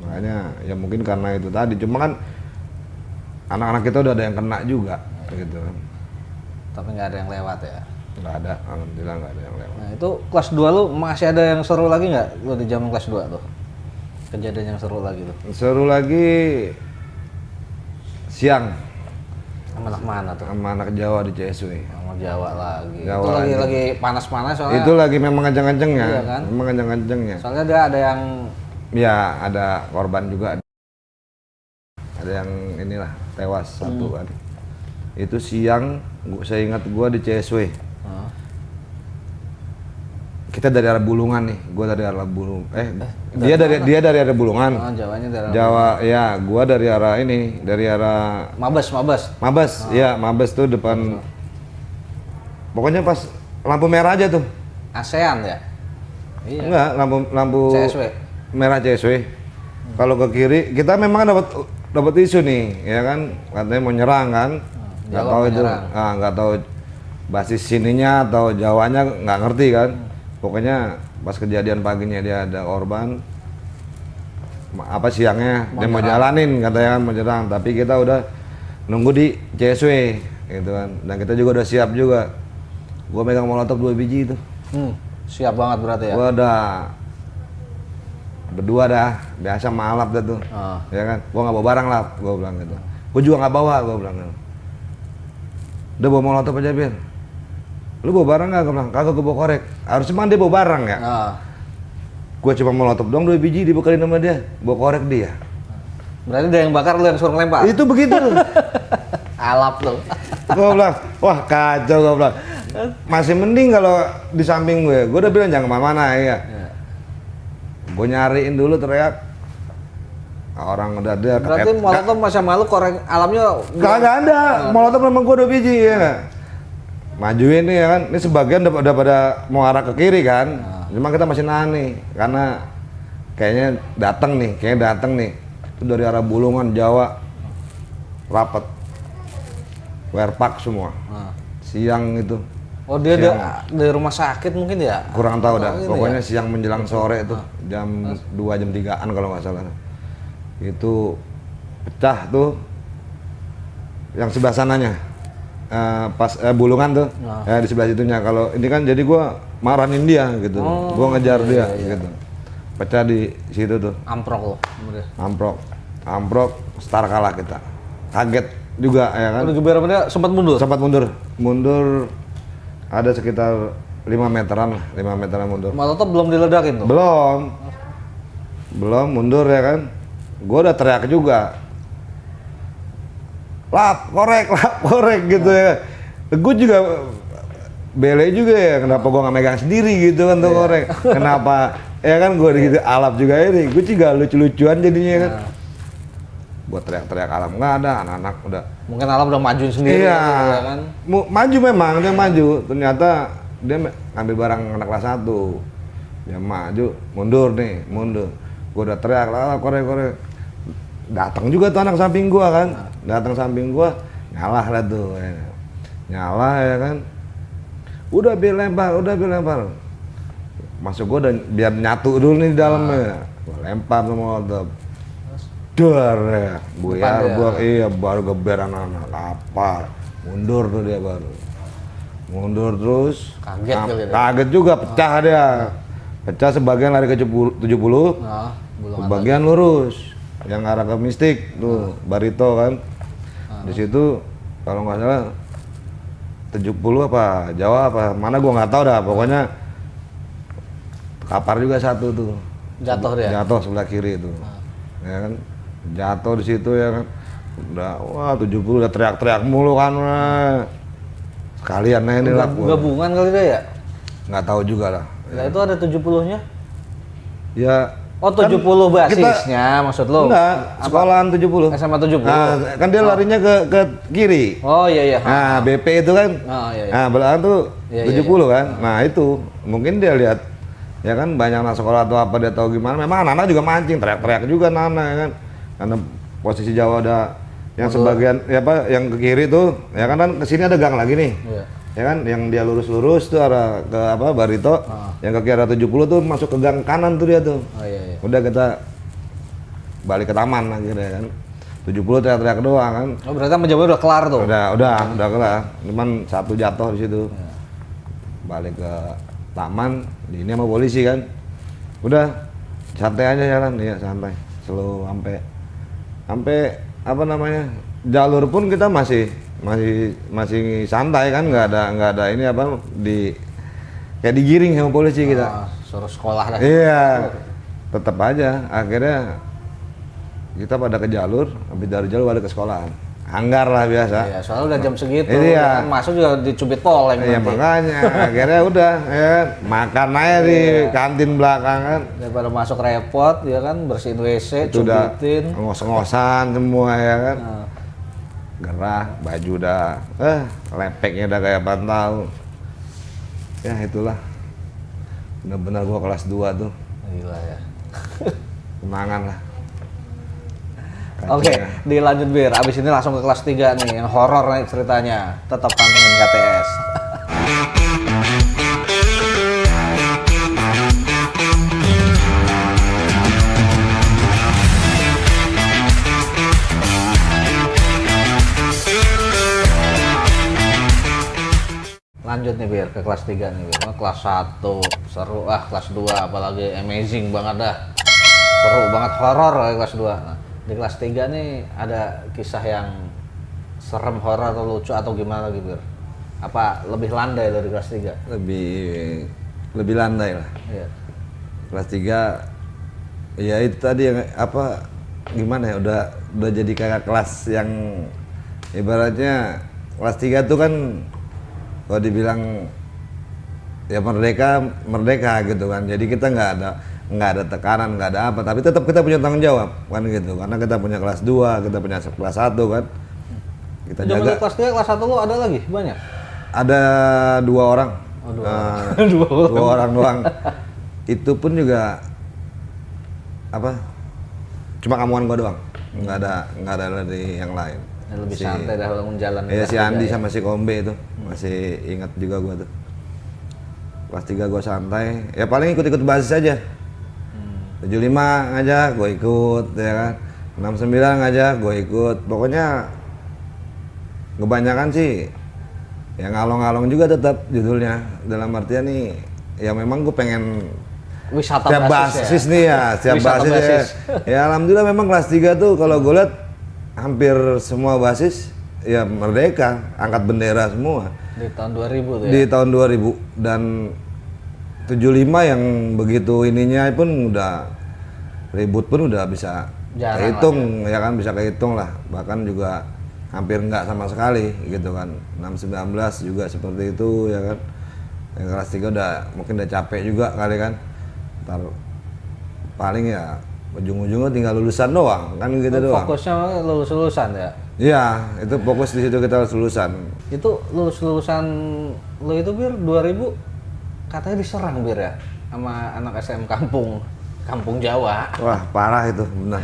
Makanya ya mungkin karena itu tadi. Cuma kan anak-anak kita udah ada yang kena juga gitu. Tapi nggak ada yang lewat ya. Nggak ada alhamdulillah nggak ada yang lewat Nah itu kelas 2 lu masih ada yang seru lagi nggak? Lu di zaman kelas 2 tuh? Kejadian yang seru lagi tuh. seru lagi siang Sama anak mana tuh? sama anak Jawa di CSW Sama Jawa lagi. Jawa itu lagi lagi. lagi panas-panas soalnya. itu lagi memang kenceng-kencengnya Iya kan? memang kenceng-kencengnya Soalnya dia ada yang ya ada korban juga ada yang inilah tewas satu kan itu siang gua, saya ingat gua di CSW Ah. kita dari arah Bulungan nih. Gua dari arah Bulung eh, dia dari dia dari arah Bulungan. Oh, Jawanya dari Jawa ya gua dari arah ini dari arah Mabes, Mabes. Mabes ya Mabes tuh depan. Pokoknya pas lampu merah aja tuh. ASEAN ya? Iya. enggak lampu lampu CSW. merah CSW kalau ke kiri kita memang dapat dapat isu nih ya kan? Katanya mau nyerang kan? Nggak Jawa tahu mau itu. ah nggak tahu basis sininya atau Jawanya nggak ngerti kan pokoknya pas kejadian paginya dia ada korban apa siangnya dia mau jalanin katanya kan mau nyerang tapi kita udah nunggu di CSW gitu kan dan kita juga udah siap juga gua megang molotov dua biji itu Hmm, siap banget berarti ya? Gua udah berdua dah, biasa malap dah tuh. Ah. Ya kan? Gua nggak bawa barang lah, gua bilang gitu. Gua juga nggak bawa, gua bilang gitu. Udah bawa molotov aja, Bir. Lu bawa barang nggak? Bilang, kagak gua bawa korek. Harusnya mah dia bawa barang ya. Ah. Gua cuma molotov doang dua biji dibekalin sama dia. Bawa korek dia. Berarti dia yang bakar lu yang suruh ngelempar? Itu begitu. Alap lu. gua bilang, wah kacau gua bilang. Masih mending kalau di samping gue. Gua udah bilang jangan ke mana-mana ya. Ya. Gue nyariin dulu teriak. Orang udah ada Berarti molotov masih malu korek alamnya Kagak ada, molotov memang gua udah biji ya? Majuin nih ya kan, ini sebagian udah, udah pada mau arah ke kiri kan, cuma kita masih nahan nih, karena kayaknya datang nih, kayaknya datang nih, itu dari arah Bulungan Jawa, rapet, werpak semua, Ah. siang itu, Oh dia da- dari rumah sakit mungkin ya? kurang tahu dah, pokoknya ya? siang menjelang sore itu, jam 2 jam 3an kalau nggak salah, itu pecah tuh, yang sebelah sananya, Eh, pas eh, bulungan tuh, Ah. ya di sebelah situnya. Kalau ini kan jadi gua marahin dia gitu, Oh, gua ngejar iya, dia gitu, pecah di situ tuh, Amprok lo. Bener. amprok, amprok, star kalah kita, kaget juga ya kan, Udah geber dia sempat mundur. sempat mundur, mundur ada sekitar 5 meteran lah, 5 meteran mundur. Molotov belum diledakin tuh. Belum. Belum mundur ya kan. Gua udah teriak juga. Lap, korek, lap, korek gitu ya. Gue juga bele juga ya, kenapa gua nggak megang sendiri gitu kan tuh korek. Kenapa? Ya kan gue gitu alap juga ini. Gue juga lucu-lucuan jadinya kan. Buat teriak-teriak alam nggak ada, anak-anak udah Mungkin alam udah majuin sendiri iya, ya kan. Maju memang dia maju. Ternyata dia ngambil barang anak kelas satu. Dia maju, mundur nih, mundur. Gua udah teriak lah, korek korek. Datang juga tuh anak samping gua kan, datang samping gua, ngalah lah tuh. Ya. Nyala ya kan. Udah biar lempar, udah biar lempar. Masuk gua dan biar nyatu dulu nih di dalamnya. Gua lempar semua molotov. Dar ya, buyar gua iya baru geber anak-anak apa mundur tuh dia baru mundur terus Kaget Nah, kali dia. kaget juga pecah dia pecah sebagian lari ke 70 70 Nah, belum ada. sebagian lurus yang arah ke mistik tuh barito kan. Di situ kalau nggak salah 70 apa Jawa apa mana gua nggak tahu dah pokoknya kapar juga satu tuh. Jatuh dia. jatuh sebelah kiri itu ya kan? Jatuh di situ ya kan. Udah wah 70 udah teriak-teriak mulu kan sekalian nah ini lah gua. Gabungan kali dia ya? nggak tahu juga lah. Nah itu ada 70-nya? ya Oh 70 basisnya maksud lo? enggak sekolahan 70 SMA 70? nah, kan dia larinya ke ke kiri. Oh iya iya. nah BP itu kan. Oh iya iya. nah belakang tuh Iya, iya, 70 kan. Nah itu. Mungkin dia lihat ya kan banyak anak sekolah atau apa dia tahu gimana. Memang anak-anak juga mancing teriak-teriak juga anak-anak ya kan. Karena posisi Jawa ada yang sebagian ya apa yang ke kiri tuh ya kan kan ke sini ada gang lagi nih. Iya. Ya kan? Yang dia lurus-lurus tuh arah ke apa Barito. Ah. yang ke kiri arah 70 tuh masuk ke gang kanan tuh dia tuh. Oh iya iya. udah kita balik ke taman akhirnya kan. 70 teriak-teriak doang kan. Oh berarti menjawab udah kelar tuh? udah udah udah kelar. Cuman satu jatuh di situ. Iya. balik ke taman di ini sama polisi kan. Udah santai aja jalan. Iya santai. Slow sampai sampai apa namanya jalur pun kita masih masih masih santai kan nggak ada nggak ada ini apa di kayak digiring sama polisi kita Ah, suruh sekolah dah. Iya, tetap aja. Akhirnya kita pada ke jalur habis dari jalur pada ke sekolahan hanggar lah biasa Iya, soalnya udah jam segitu. Iya. kan masuk juga dicubit poleng ya nanti. makanya akhirnya udah ya makan aja di Iya. kantin belakang kan Daripada masuk repot, ya kan bersihin WC, itu cubitin. ngos-ngosan semua ya kan Nah, gerah baju udah eh lepeknya udah kayak tahu ya itulah benar-benar gua kelas 2 tuh gila ya. kenangan lah Oke, dilanjut bir. Abis ini langsung ke kelas 3 nih, yang horor nih ceritanya. Tetap pantengin KTS. Lanjut nih bir ke kelas 3 nih bir. Wah, kelas 1 seru ah kelas 2 apalagi amazing banget dah. Seru banget horor ya kelas 2. Nah, di kelas 3 nih ada kisah yang serem horor atau lucu atau gimana lagi bir? Apa lebih landai dari kelas 3? lebih lebih landai lah Iya. kelas 3 ya itu tadi yang apa gimana ya udah udah jadi kakak kelas yang ibaratnya kelas 3 tuh kan kalau dibilang ya merdeka merdeka gitu kan. Jadi kita nggak ada nggak ada tekanan nggak ada apa. Tapi tetap kita punya tanggung jawab kan gitu. Karena kita punya kelas 2 kita punya kelas 1 kan. Kita Zaman jaga. kelas 3, kelas 1 lu ada lagi? Banyak? ada dua orang. Oh, dua Dua orang. dua orang doang. Itu pun juga apa cuma kamuan gua doang. Nggak ada nggak ada dari yang lain Yang lebih Si- santai dah bangun jalan. ya kelas si tiga Andi ya. sama si Kombe itu masih ingat juga gua tuh kelas 3 gua santai ya paling ikut-ikut basis aja Hmm. 75 ngajak gue ikut ya kan 69 ngajak gue ikut pokoknya kebanyakan sih ya ngalong-ngalong juga tetap judulnya dalam artian nih ya memang gue pengen Wisata setiap basis, basis ya? nih ya setiap basis, basis. Ya, ya alhamdulillah memang kelas 3 tuh kalau gue lihat hampir semua basis ya merdeka angkat bendera semua. Di tahun 2000 tuh ya? di tahun 2000 dan 75 yang begitu ininya pun udah ribut pun udah bisa Jarang kehitung ya. kan bisa kehitung lah. Bahkan juga hampir nggak sama sekali gitu kan. 619 juga seperti itu ya kan. Yang kelas 3 udah mungkin udah capek juga kali kan. Ntar paling ya ujung-ujungnya tinggal lulusan doang kan gitu doang. Fokusnya lulus-lulusan ya? iya itu fokus di situ kita harus lulusan. Itu lulus-lulusan lu itu bir 2000 katanya diserang bir ya sama anak SM kampung kampung Jawa. wah parah itu benar.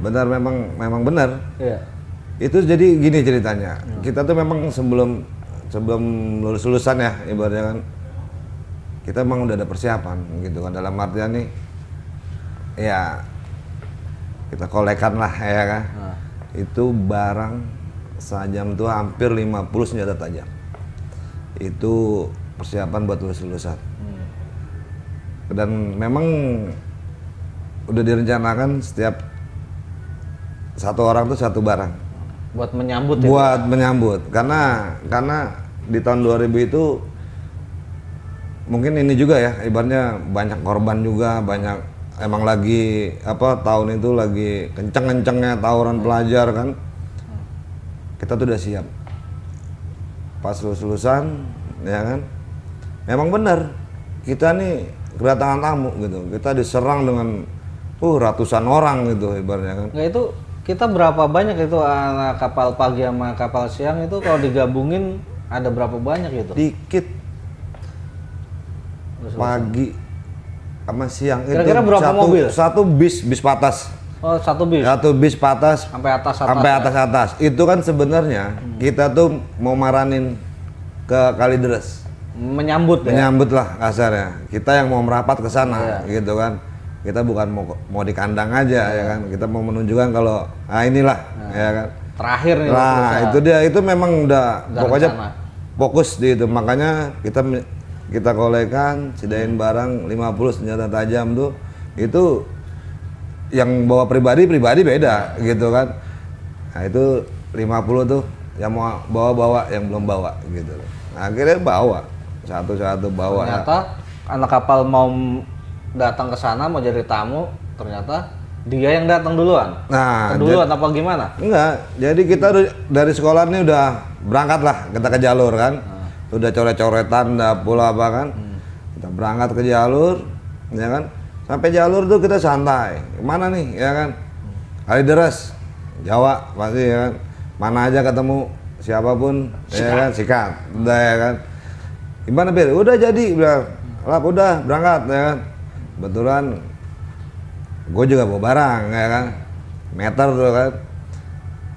Benar memang memang benar. Iya. itu jadi gini ceritanya. Kita tuh memang sebelum sebelum lulus lulusan ya ibaratnya kan. Kita memang udah ada persiapan gitu kan. Dalam artian nih ya kita kolekan lah ya kan Nah. itu barang sajam tuh hampir 50 senjata tajam itu persiapan buat lulus lulusan Hmm. dan memang udah direncanakan setiap satu orang tuh satu barang Buat menyambut itu. buat menyambut karena karena di tahun 2000 itu mungkin ini juga ya ibaratnya banyak korban juga banyak emang lagi apa tahun itu lagi kenceng-kencengnya tawuran pelajar kan? Kita tuh udah siap. Pas lulus lulusan ya kan? Memang benar kita nih kedatangan tamu gitu. Kita diserang dengan uh ratusan orang gitu ibaratnya kan. Nggak itu kita berapa banyak itu anak kapal pagi sama kapal siang itu kalau digabungin ada berapa banyak gitu? dikit. Pagi sama siang Kira-kira berapa satu, mobil? satu bis bis patas Oh satu bis satu bis patas sampai atas atas. sampai ya? atas atas itu kan sebenarnya kita tuh mau maranin ke Kalideres Menyambut ya. menyambut lah kasarnya kita yang mau merapat ke sana Iya. gitu kan kita bukan mau mau di kandang aja ya kan kita mau menunjukkan kalau ah inilah ya kan Terakhir nih. Nah, itu dia itu memang udah Udah pokoknya rencana. fokus di itu. Makanya kita kita kolekan, sedain barang 50 senjata tajam tuh itu yang bawa pribadi pribadi beda gitu kan. Nah, itu 50 tuh yang mau bawa-bawa yang belum bawa gitu. Nah, akhirnya bawa satu-satu bawa. Ternyata anak kapal mau datang ke sana mau jadi tamu, ternyata Dia yang datang duluan. Nah, duluan apa gimana? Enggak, jadi kita dari sekolah ini udah berangkat lah kita ke jalur kan. Udah coret-coretan, udah pula apa kan. Kita berangkat ke jalur, ya kan. Sampai jalur tuh kita santai. Ke mana nih, ya kan. Kalideres, Jawa pasti ya kan. Mana aja ketemu siapa pun, ya kan, sikat. Udah ya kan. Gimana Bir? Udah jadi, bilang. Lap, udah berangkat ya kan. Kebetulan gue juga bawa barang ya kan meter tuh kan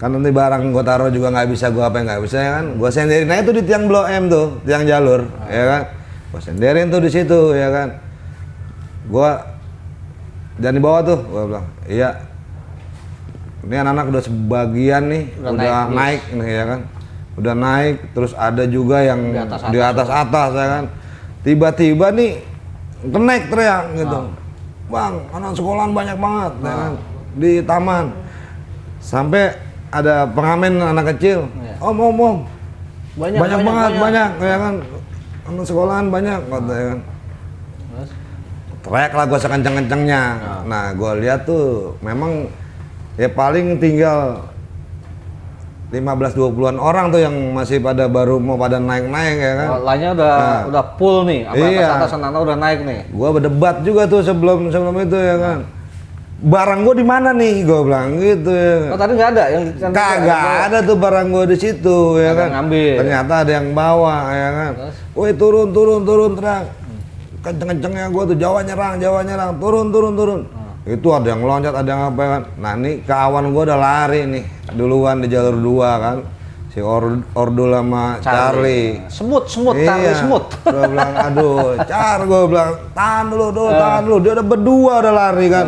kan nanti barang gue taruh juga nggak bisa gue apa nggak bisa ya kan? Gue senderin aja tuh di tiang blok M tuh tiang jalur ya kan? Gue senderin tuh di situ ya kan? Gue jangan dibawa tuh gue bilang. Iya. Ini anak-anak udah sebagian nih Udah udah, naik naik, nih ya kan? Udah naik terus ada juga yang Di atas di atas atas ya kan? Tiba-tiba nih kenek teriak gitu. Bang anak sekolahan banyak banget ya kan? Di taman. Sampai ada pengamen anak kecil Iya. om om om Banyak, banyak, banget banyak, ya kan anak sekolahan banyak kata ya kan Terus? teriak lah gue sekenceng-kencengnya nah gue lihat tuh memang ya paling tinggal 15-20an orang tuh yang masih pada baru mau pada naik-naik ya kan Oh, lainnya udah udah full nih, apa Iya. atas anak udah naik nih. Gua berdebat juga tuh sebelum sebelum itu ya kan. Barang gua di mana nih? Gua bilang gitu. Oh tadi nggak ada yang Kagak ada tuh barang gua di situ ya kan. ngambil. Ternyata ada yang bawa ya kan. Terus? Woi turun turun turun terang. Kenceng-kencengnya gua tuh Jawa nyerang, Jawa nyerang, turun turun turun. Hmm. Itu ada yang loncat, ada yang apa ya kan. Nah, nih kawan gua udah lari nih duluan di jalur dua kan. Si Or Ordul sama Charlie. Semut, semut, Iya. Charlie semut. Gue bilang, aduh, car gue bilang, tahan dulu, dulu, tahan dulu. Dia udah berdua udah lari kan.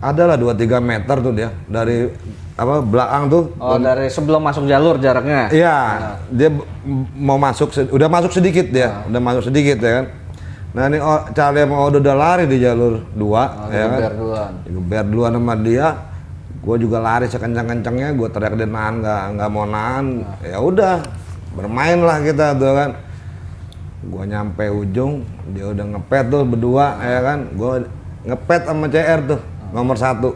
adalah 2-3 meter tuh dia dari apa belakang tuh. Oh, dari sebelum masuk jalur jaraknya. Iya, dia b- mau masuk, udah masuk sedikit dia, Ah. udah masuk sedikit ya kan. Nah ini oh, Charlie Odo udah lari di jalur dua, Oh, ya kan. duluan. Digeber duluan sama dia. Gue juga lari sekencang-kencangnya, gue teriak dia nahan nggak nggak mau nahan. Ya udah, bermain lah kita tuh kan. Gue nyampe ujung, dia udah ngepet tuh berdua, ya kan. Gue ngepet sama CR tuh, nomor satu.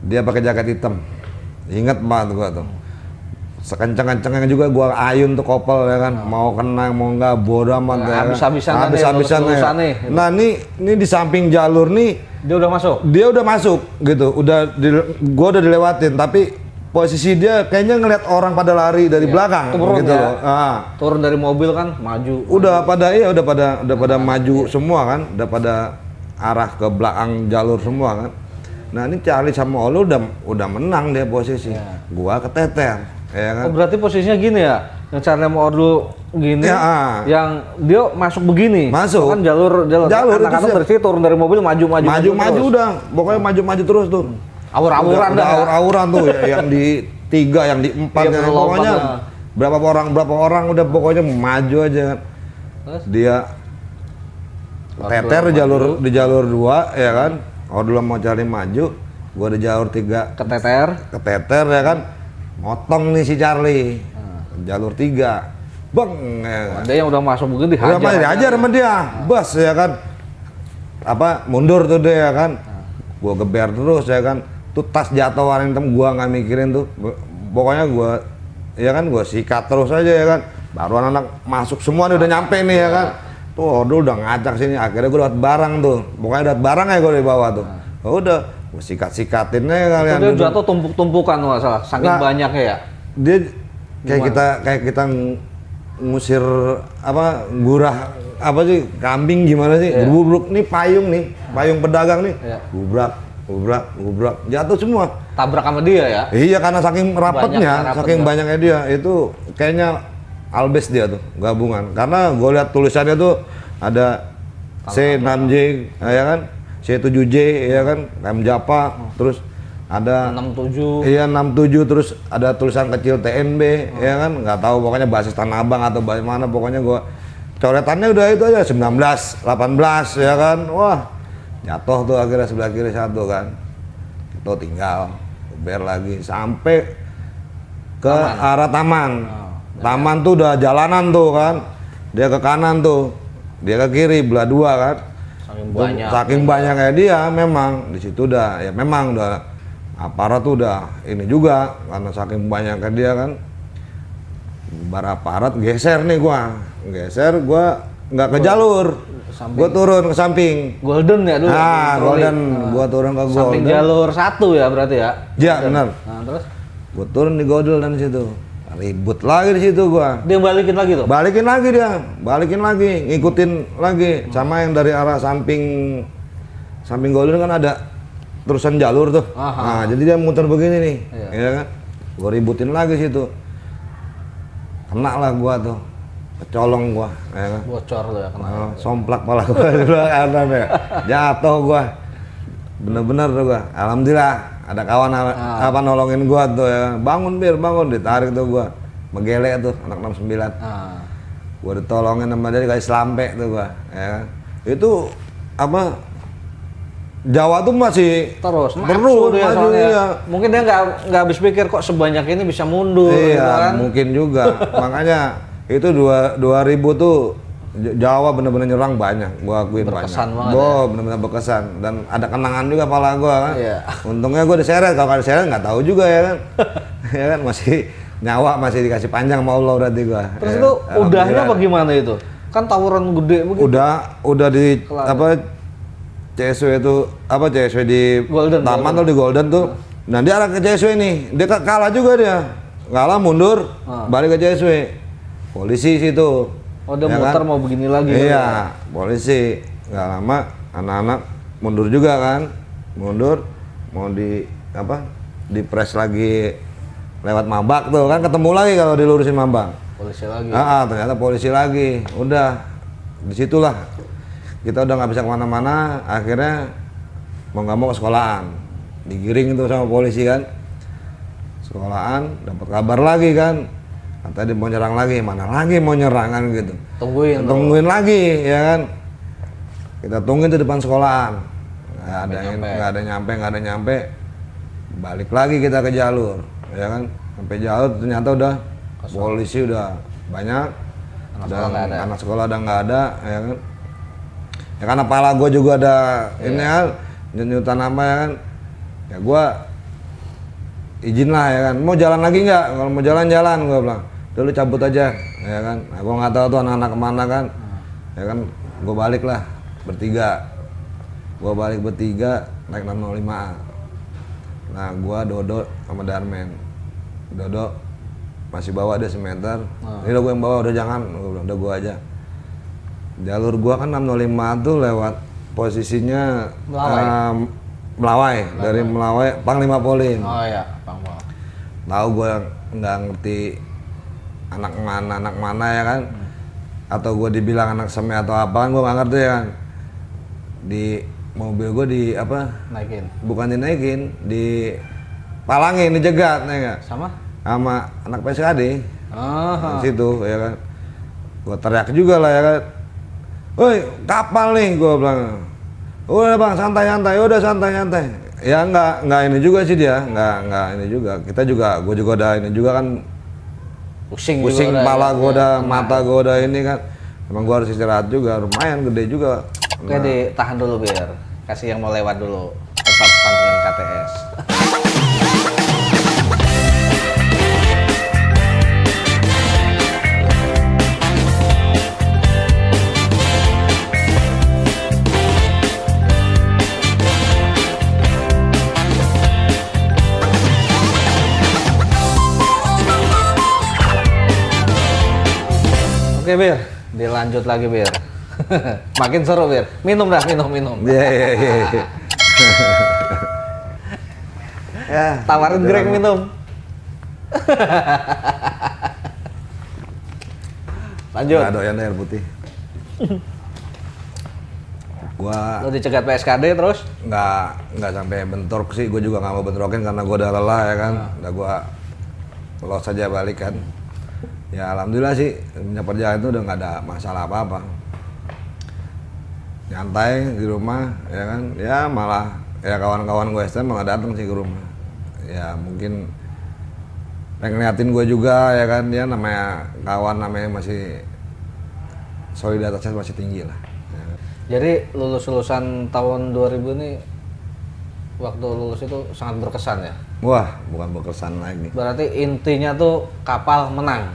Dia pakai jaket hitam. Ingat banget gua tuh. Sekencang-kencangnya juga gua ayun tuh kopel ya kan. Mau kena mau enggak bodoh amat Nah, ya kan. habis-habisan Habis-habisan lulus-lulusan ya. nih. Nah, ini ini di samping jalur nih Dia udah masuk. dia udah masuk gitu. Udah di, gua udah dilewatin tapi posisi dia kayaknya ngeliat orang pada lari dari belakang turun gitu ya. loh. Ah. Turun dari mobil kan maju. Udah pada iya udah pada udah pada maju semua kan, udah pada arah ke belakang jalur semua kan. Nah ini Charlie sama Olo udah udah menang dia posisi. Gua keteter, ya kan. Oh, berarti posisinya gini ya. Yang Charlie mau dulu gini, Ya, ah. yang dia masuk begini. Masuk. Kan jalur jalur. Jalur anak-anak siap. dari situ turun dari mobil maju maju Maju maju terus. udah, pokoknya maju maju terus tuh. Awur-awuran Udah- dah udah ya. Awur-awuran tuh ya, yang di tiga, yang di empat, Iya, yang pokoknya ya. berapa orang berapa orang udah pokoknya maju aja kan. Terus? Dia teter di jalur di jalur dua ya kan. Kalau dulu mau cari maju, gua di jalur tiga. Keteter. keteter ya kan? Motong nih si Charlie. Jalur tiga. Bang ya kan. Ada yang udah masuk begini dihajar. udah mah diajar sama dia. Bus ya kan? Apa mundur tuh dia ya kan? Gua geber terus ya kan? Tuh tas jatuh warna hitam gua nggak mikirin tuh. Pokoknya gua ya kan? Gua sikat terus aja ya kan? Baru anak-anak masuk semua nih udah nyampe nih ya kan tuh Odul udah ngajak sini akhirnya gua dapat barang tuh pokoknya dapat barang ya gua di bawah tuh Oh, udah gua sikat-sikatin aja Itu kalian dia duduk. jatuh tumpuk-tumpukan nggak salah. Saking Nah. banyaknya ya. dia kayak kita kayak kita ng- ngusir apa gurah apa sih kambing gimana sih Gebruk nih payung nih payung pedagang nih Iya. gubrak gubrak gubrak jatuh semua Tabrak sama dia ya. iya karena saking rapatnya Banyaknya rapatnya. saking banyaknya dia itu kayaknya albes dia tuh gabungan. Karena gue lihat tulisannya tuh ada C6J ya kan? C7J ya kan? M Japa terus ada 67 Iya 67 terus ada tulisan kecil TNB ya kan? Nggak tahu pokoknya basis Tanah Abang atau basis mana pokoknya gua coretannya udah itu aja 19 18 ya kan? Wah jatuh tuh akhirnya sebelah kiri satu kan. Itu tinggal ber lagi sampai ke arah taman taman tuh udah jalanan tuh kan? Dia ke kanan tuh. Dia ke kiri belah dua kan? Saking Tuh, banyak. Saking banyaknya dia memang. Di situ udah ya memang udah aparat tuh udah ini juga karena saking banyaknya dia kan? Bar aparat geser nih gua. Geser gua nggak ke jalur. gua turun ke samping. Golden ya dulu ah golden. Gua turun ke samping golden. jalur satu ya berarti ya? Ya benar. Nah terus? Gua turun di golden di situ ribut lagi di situ gua. Dia balikin lagi tuh? Balikin lagi dia. Balikin lagi ngikutin lagi. Sama yang dari arah samping samping golden kan ada terusan jalur tuh. Nah Aha. jadi dia muter begini nih Iya. ya kan? Gua ributin lagi situ. Kena lah gua tuh. Kecolong gua ya kan? Bocor tuh ya kena. Oh, somplak pala gua kanan ya. Jatuh gua. Bener-bener tuh gua. Alhamdulillah ada kawan Ah. apa nolongin gua tuh ya. Bangun bir bangun. Ditarik tuh gua. Megele tuh anak 69 nah gua ditolongin sama dia dikasih selampe tuh gua ya kan. Itu apa Jawa tuh masih terus terus maju dia maju, soalnya. iya. mungkin dia nggak nggak habis pikir kok sebanyak ini bisa mundur gitu iya kan. mungkin juga. Makanya itu dua 2000 tuh J- Jawa bener-bener nyerang banyak. Gua akuin Berkesan banyak. banget ya. Bo, bener-bener berkesan. Dan ada kenangan juga pala gua kan? Iya. untungnya gua diseret. Kalau nggak diseret nggak tahu juga ya kan? Ya kan? Masih nyawa masih dikasih panjang sama Allah berarti gua. Terus Ya, itu udahnya gimana itu? Kan tawuran gede begitu. Udah udah di Kelar. apa CSW itu apa CSW di Golden, taman tuh di Golden tuh. Nah. Dia arah ke CSW nih dia ka- kalah juga dia. Kalah mundur. Ah. balik ke CSW polisi situ oh dia Ya muter kan? mau begini lagi iya polisi nggak lama anak-anak mundur juga kan mundur mau di apa di press lagi lewat mabak tuh kan ketemu lagi kalau dilurusin mabak polisi lagi Ah, ah, ternyata polisi lagi. Udah, di situlah kita udah nggak bisa ke mana-mana. Akhirnya mau nggak mau ke sekolahan. Digiring itu sama polisi kan. Sekolahan, dapat kabar lagi kan. Kata dia mau nyerang lagi, mana lagi mau nyerang kan gitu. tungguin tuh. Tungguin lagi, ya kan. Kita tungguin di depan sekolahan. Nggak ada yang nggak ada nyampe, nggak ada nyampe. Balik lagi kita ke jalur, ya kan. Sampai jalur ternyata udah polisi udah banyak. Anak dan sekolah ada. anak sekolah udah nggak ada, ya kan. Ya karena pala gue juga ada Iya. ini kan, nyutan nama ya kan. Ya gue izin lah ya kan. Mau jalan lagi nggak? Kalau mau jalan-jalan gue bilang. Dulu cabut aja, ya kan. Nah, gue nggak tahu tuh anak-anak ke mana kan. Ya kan, gue balik lah bertiga. Gue balik bertiga naik 605 Nah, gue Dodo sama Darmen. Dodo masih bawa dia semeter. Ini udah gue yang bawa, udah jangan. Gue bilang, udah gue aja. Jalur gua kan 605 tuh lewat posisinya Melawai. em, Melawai, dari Melawai Panglima Polim. oh iya bang bang Tahu gua nggak ngerti anak mana anak mana ya kan? Atau gua dibilang anak seme atau apa kan gua nggak ngerti ya kan. Di mobil gua di apa? naikin Bukan dinaikin, di palangin, dijegat ya nggak? sama Sama anak PSKD. ah di situ ya kan gua teriak juga lah ya kan woi kapal nih gua bilang udah bang santai santai udah santai santai ya nggak nggak ini juga sih dia nggak nggak ini juga kita juga gue juga udah ini juga kan pusing pusing juga kepala ya. gue udah mata gue udah ini kan. Emang gua harus istirahat juga lumayan gede juga. Oke ditahan dulu biar kasih yang mau lewat dulu tetap pantengin KTS Oke Bir, dilanjut lagi Bir. Makin seru Bir. Minum dah, minum, minum. iya iya iya iya. ya Tawarin Greg minum. Lanjut. nggak doyan air putih gua Lo dicegat PSKD terus? nggak nggak sampai bentrok sih gue juga nggak mau bentrokin karena gue udah lelah ya kan udah gue los saja balik kan ya alhamdulillah sih punya perjalanan itu udah nggak ada masalah apa apa nyantai di rumah ya kan ya malah ya kawan-kawan gue STM malah datang sih ke rumah ya mungkin pengen ngeliatin gue juga ya kan dia namanya kawan namanya masih solidaritasnya masih tinggi lah ya. Jadi lulus-lulusan tahun 2000 ini waktu lulus itu sangat berkesan ya. wah bukan berkesan lagi Berarti intinya tuh kapal menang.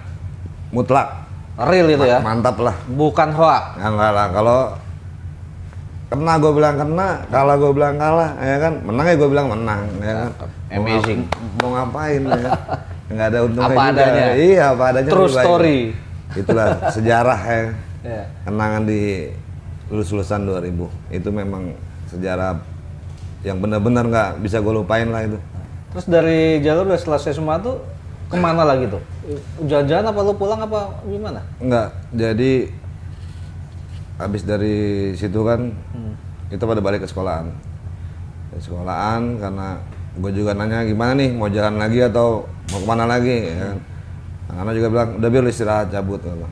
Mutlak Real itu ya. mantap lah Bukan hoax. ya enggak lah kalau kena gue bilang kena kalah gue bilang kalah ya kan menang ya gue bilang menang ya kan Mau Amazing. ngap- mau ngapain ya kan nggak ada untungnya Apa juga. adanya. iya apa adanya True lebih baik. story. itulah sejarah ya Ya. kenangan di lulus lulusan 2000 itu memang sejarah yang benar-benar nggak bisa gue lupain lah itu Terus dari jalur udah selesai semua tuh ke mana lagi tuh? Jalan-jalan apa lu pulang apa gimana? Enggak, jadi habis dari situ kan kita pada balik ke sekolahan. Ke sekolahan karena gue juga nanya gimana nih mau jalan lagi atau mau ke mana lagi ya kan. Anak-anak juga bilang udah biar lu istirahat cabut gitu.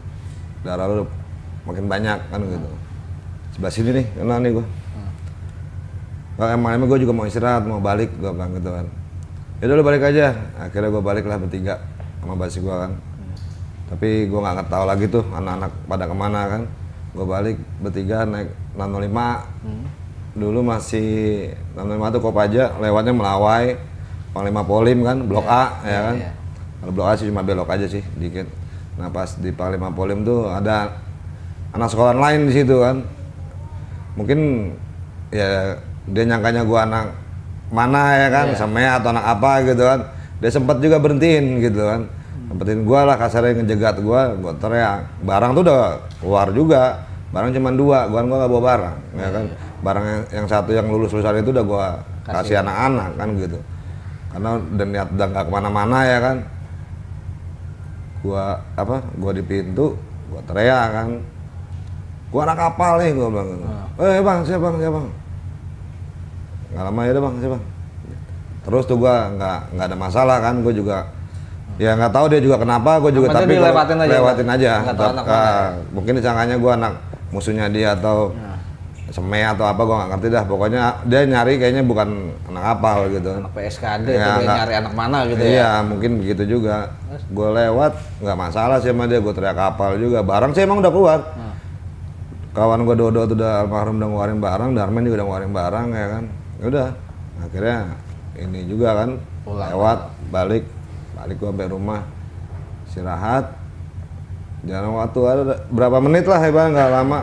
Darah lu makin banyak kan gitu. Sebelah sini nih kena nih gue. Kalau emang emang gue juga mau istirahat mau balik gue bilang gitu kan. Ya udah lu balik aja. Akhirnya gue balik lah bertiga sama basi gue kan. Tapi gue nggak tahu lagi tuh anak-anak pada ke mana kan. Gue balik bertiga naik 605 dulu masih 605 tuh Kopaja lewatnya Melawai Panglima Polim kan Blok A ya kan. iya. kalau Blok A sih cuma belok aja sih dikit. Nah pas di Panglima Polim tuh ada anak sekolah lain di situ kan. Mungkin ya dia nyangkanya gua anak mana ya kan semea atau anak apa gitu kan dia sempat juga berhentiin gitu kan. Sempetin gua lah kasarnya ngejegat gua gua teriak. Barang tuh udah keluar juga. Barang cuma dua gua kan gua nggak bawa barang ya kan. Barang yang, yang satu yang lulus lulusan itu udah gua kasih anak-anak kan gitu. Karena udah niat udah nggak ke mana-mana ya kan. Gua apa gua di pintu gua teriak kan. Gua anak kapal nih gua bilang gitu. eh bang siapa bang siapa bang. Nggak lama ya udah bang siapa bang terus tuh gua nggak nggak ada masalah kan gua juga ya nggak tahu dia juga kenapa gua juga Maksudnya tapi dilewatin aja, lewatin aja. tahu anak Ah, mana. ya? mungkin disangkanya gua anak musuhnya dia atau seme atau apa gua nggak ngerti dah. Pokoknya dia nyari kayaknya bukan anak kapal gitu. Anak PSKD Ya, dia nggak- nyari anak mana gitu ya. iya mungkin begitu juga. Gue lewat nggak masalah sih sama dia gue teriak kapal juga. Barang sih emang udah keluar. Hmm. kawan gue Dodo tuh udah almarhum udah ngeluarin barang Darman juga udah ngeluarin barang ya kan? Ya udah akhirnya ini juga kan Pulang. lewat balik balik gue sampai rumah istirahat. Jalan waktu ada berapa menit lah bang nggak lama.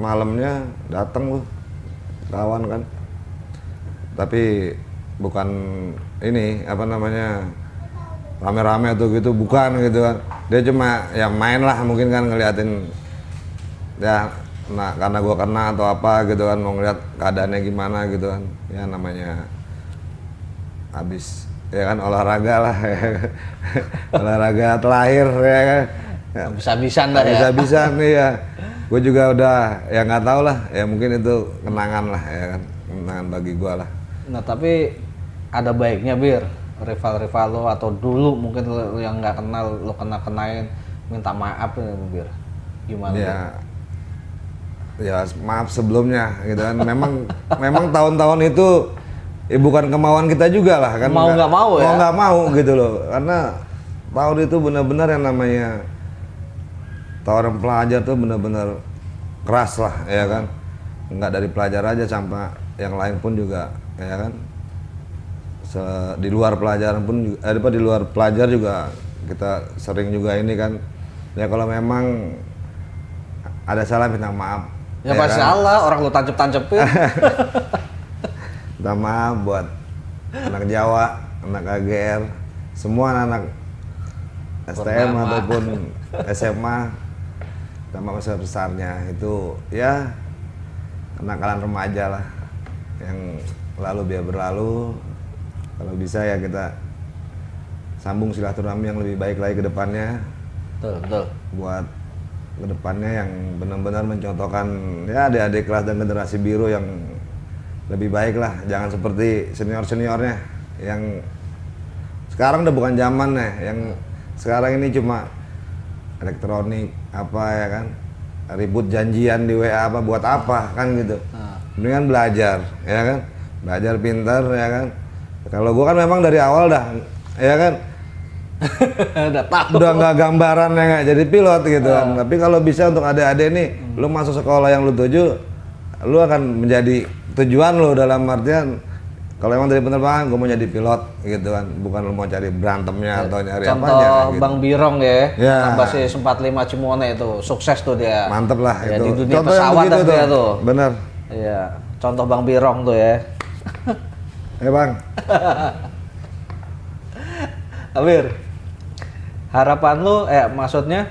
Malamnya datang lu kawan kan. Tapi bukan ini apa namanya rame-rame atau gitu bukan gitu kan. Dia cuma ya main lah mungkin kan ngeliatin. Ya nah karena gua kena atau apa gitu kan mau ngeliat keadaannya gimana gitu kan. Ya namanya habis ya kan olahraga lah. Olahraga terakhir ya kan. Ya, Bisa-bisan dah ya. bisa-bisa nih ya gue juga udah ya nggak tahu lah. Ya mungkin itu kenangan lah ya kan. Kenangan bagi gua lah. Nah tapi ada baiknya bir. Rival-rival lo atau dulu mungkin lo yang nggak kenal lo kena kenain minta maaf ya bir. Gimana ya ya maaf sebelumnya gitu kan. Memang memang tahun-tahun itu ya bukan kemauan kita juga lah kan. Mau nggak mau ya? mau nggak mau gitu loh. Karena tahun itu benar-benar yang namanya tahun pelajar tuh benar-benar keras lah ya kan. Nggak dari pelajar aja sampai yang lain pun juga ya kan. Se- di luar pelajaran pun eh, apa, di luar pelajar juga kita sering juga ini kan. Ya kalau memang ada salah minta maaf ya pasti kan? salah orang lo tancep-tancepin. Minta maaf buat anak Jawa anak AGR semua anak STM Purnama. ataupun SMA sama besar besarnya itu ya kenakalan remaja lah yang lalu biar berlalu. Kalau bisa ya kita sambung silaturahmi yang lebih baik lagi ke depannya. Betul betul. Buat ke depannya yang benar-benar mencontohkan ya adik-adik kelas dan generasi biru yang lebih baik lah. Jangan seperti senior seniornya yang sekarang udah bukan zamannya yang sekarang ini cuma elektronik apa ya kan ribut janjian di WA apa buat apa kan gitu. Mendingan belajar ya kan? Belajar pintar ya kan? Kalau gua kan memang dari awal dah ya kan Udah tahu. udah nggak gambaran ya nggak jadi pilot gitu kan tapi kalau bisa untuk adik-adik nih lu masuk sekolah yang lu tuju lu akan menjadi tujuan lu dalam artian kalau emang dari penerbangan gue mau jadi pilot gitu kan bukan lu mau cari berantemnya atau nyari Contoh apanya gitu. Bang Birong ya, Ya. basis 45 Cimone itu sukses tuh dia. mantep lah Ya, itu di dunia Contoh yang pesawat begitu dah dia tuh. bener Iya, contoh Bang Birong tuh ya. ya bang Abir, harapan lu, eh maksudnya,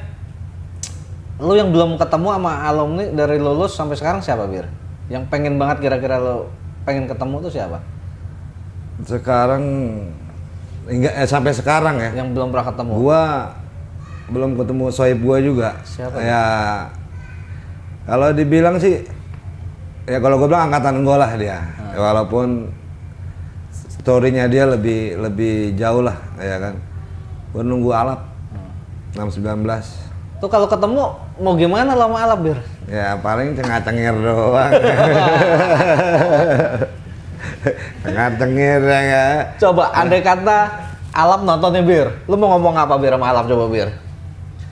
lu yang belum ketemu sama alumni dari lulus sampai sekarang siapa Bir? Yang pengen banget kira-kira lu pengen ketemu tuh siapa? sekarang enggak eh, sampai sekarang ya Yang belum pernah ketemu? gua belum ketemu sohib gua juga Siapa? ya kalau dibilang sih ya kalau gua bilang angkatan gua lah dia. Ya, walaupun storynya dia lebih lebih jauh lah ya kan gua nunggu alap Hmm. 619 Tuh kalau ketemu mau gimana lo sama Alap Bir? ya paling cengah-cengir doang cengah-cengir ya nggak? Coba andai kata Alap nontonnya Bir, lu mau ngomong apa Bir sama Alap coba Bir?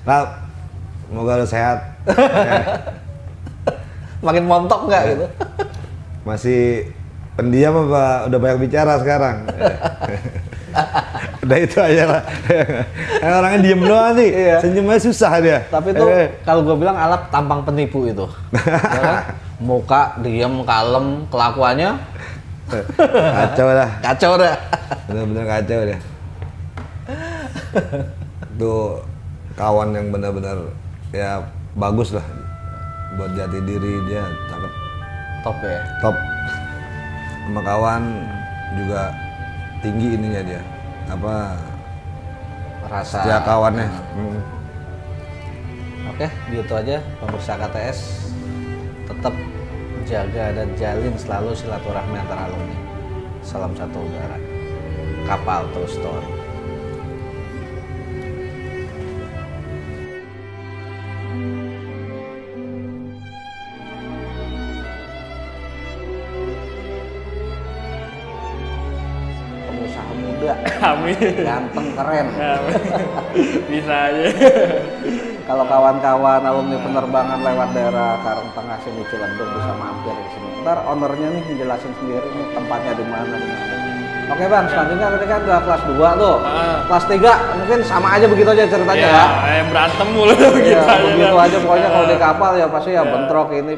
Lap, semoga lu sehat Ya. Makin montok nggak gitu? masih pendiam apa udah banyak bicara sekarang udah itu aja lah Kan orangnya diem doang sih Iya. senyumnya susah dia Tapi tuh Eh, kalau gue bilang Alap tampang penipu itu. Ya kan? Muka diem, kalem, kelakuannya kacau lah kacau dah. bener-bener kacau dia tuh kawan yang benar-benar ya bagus lah buat jati diri dia cakep Top ya. top sama kawan juga tinggi ininya dia apa Rasa. setia kawannya Hmm. Oke, gitu aja pemirsa KTS. Tetap jaga dan jalin selalu silaturahmi antara alumni. Salam satu udara. Kapal True Story. Amin. ganteng, keren. Amin. Bisa aja. Kalau kawan-kawan alumni penerbangan lewat daerah Karangtengah sini Ciledug bisa mampir di sini. Ntar ownernya nih menjelasin sendiri nih tempatnya di mana. Oke bang, selanjutnya tadi kan udah kelas 2 tuh. Ah. Kelas 3 mungkin sama aja begitu aja ceritanya Ya, ya. eh, berantem mulu Iya, aja. begitu kan. aja pokoknya kalau di Ya. kapal ya pasti ya bentrok ini.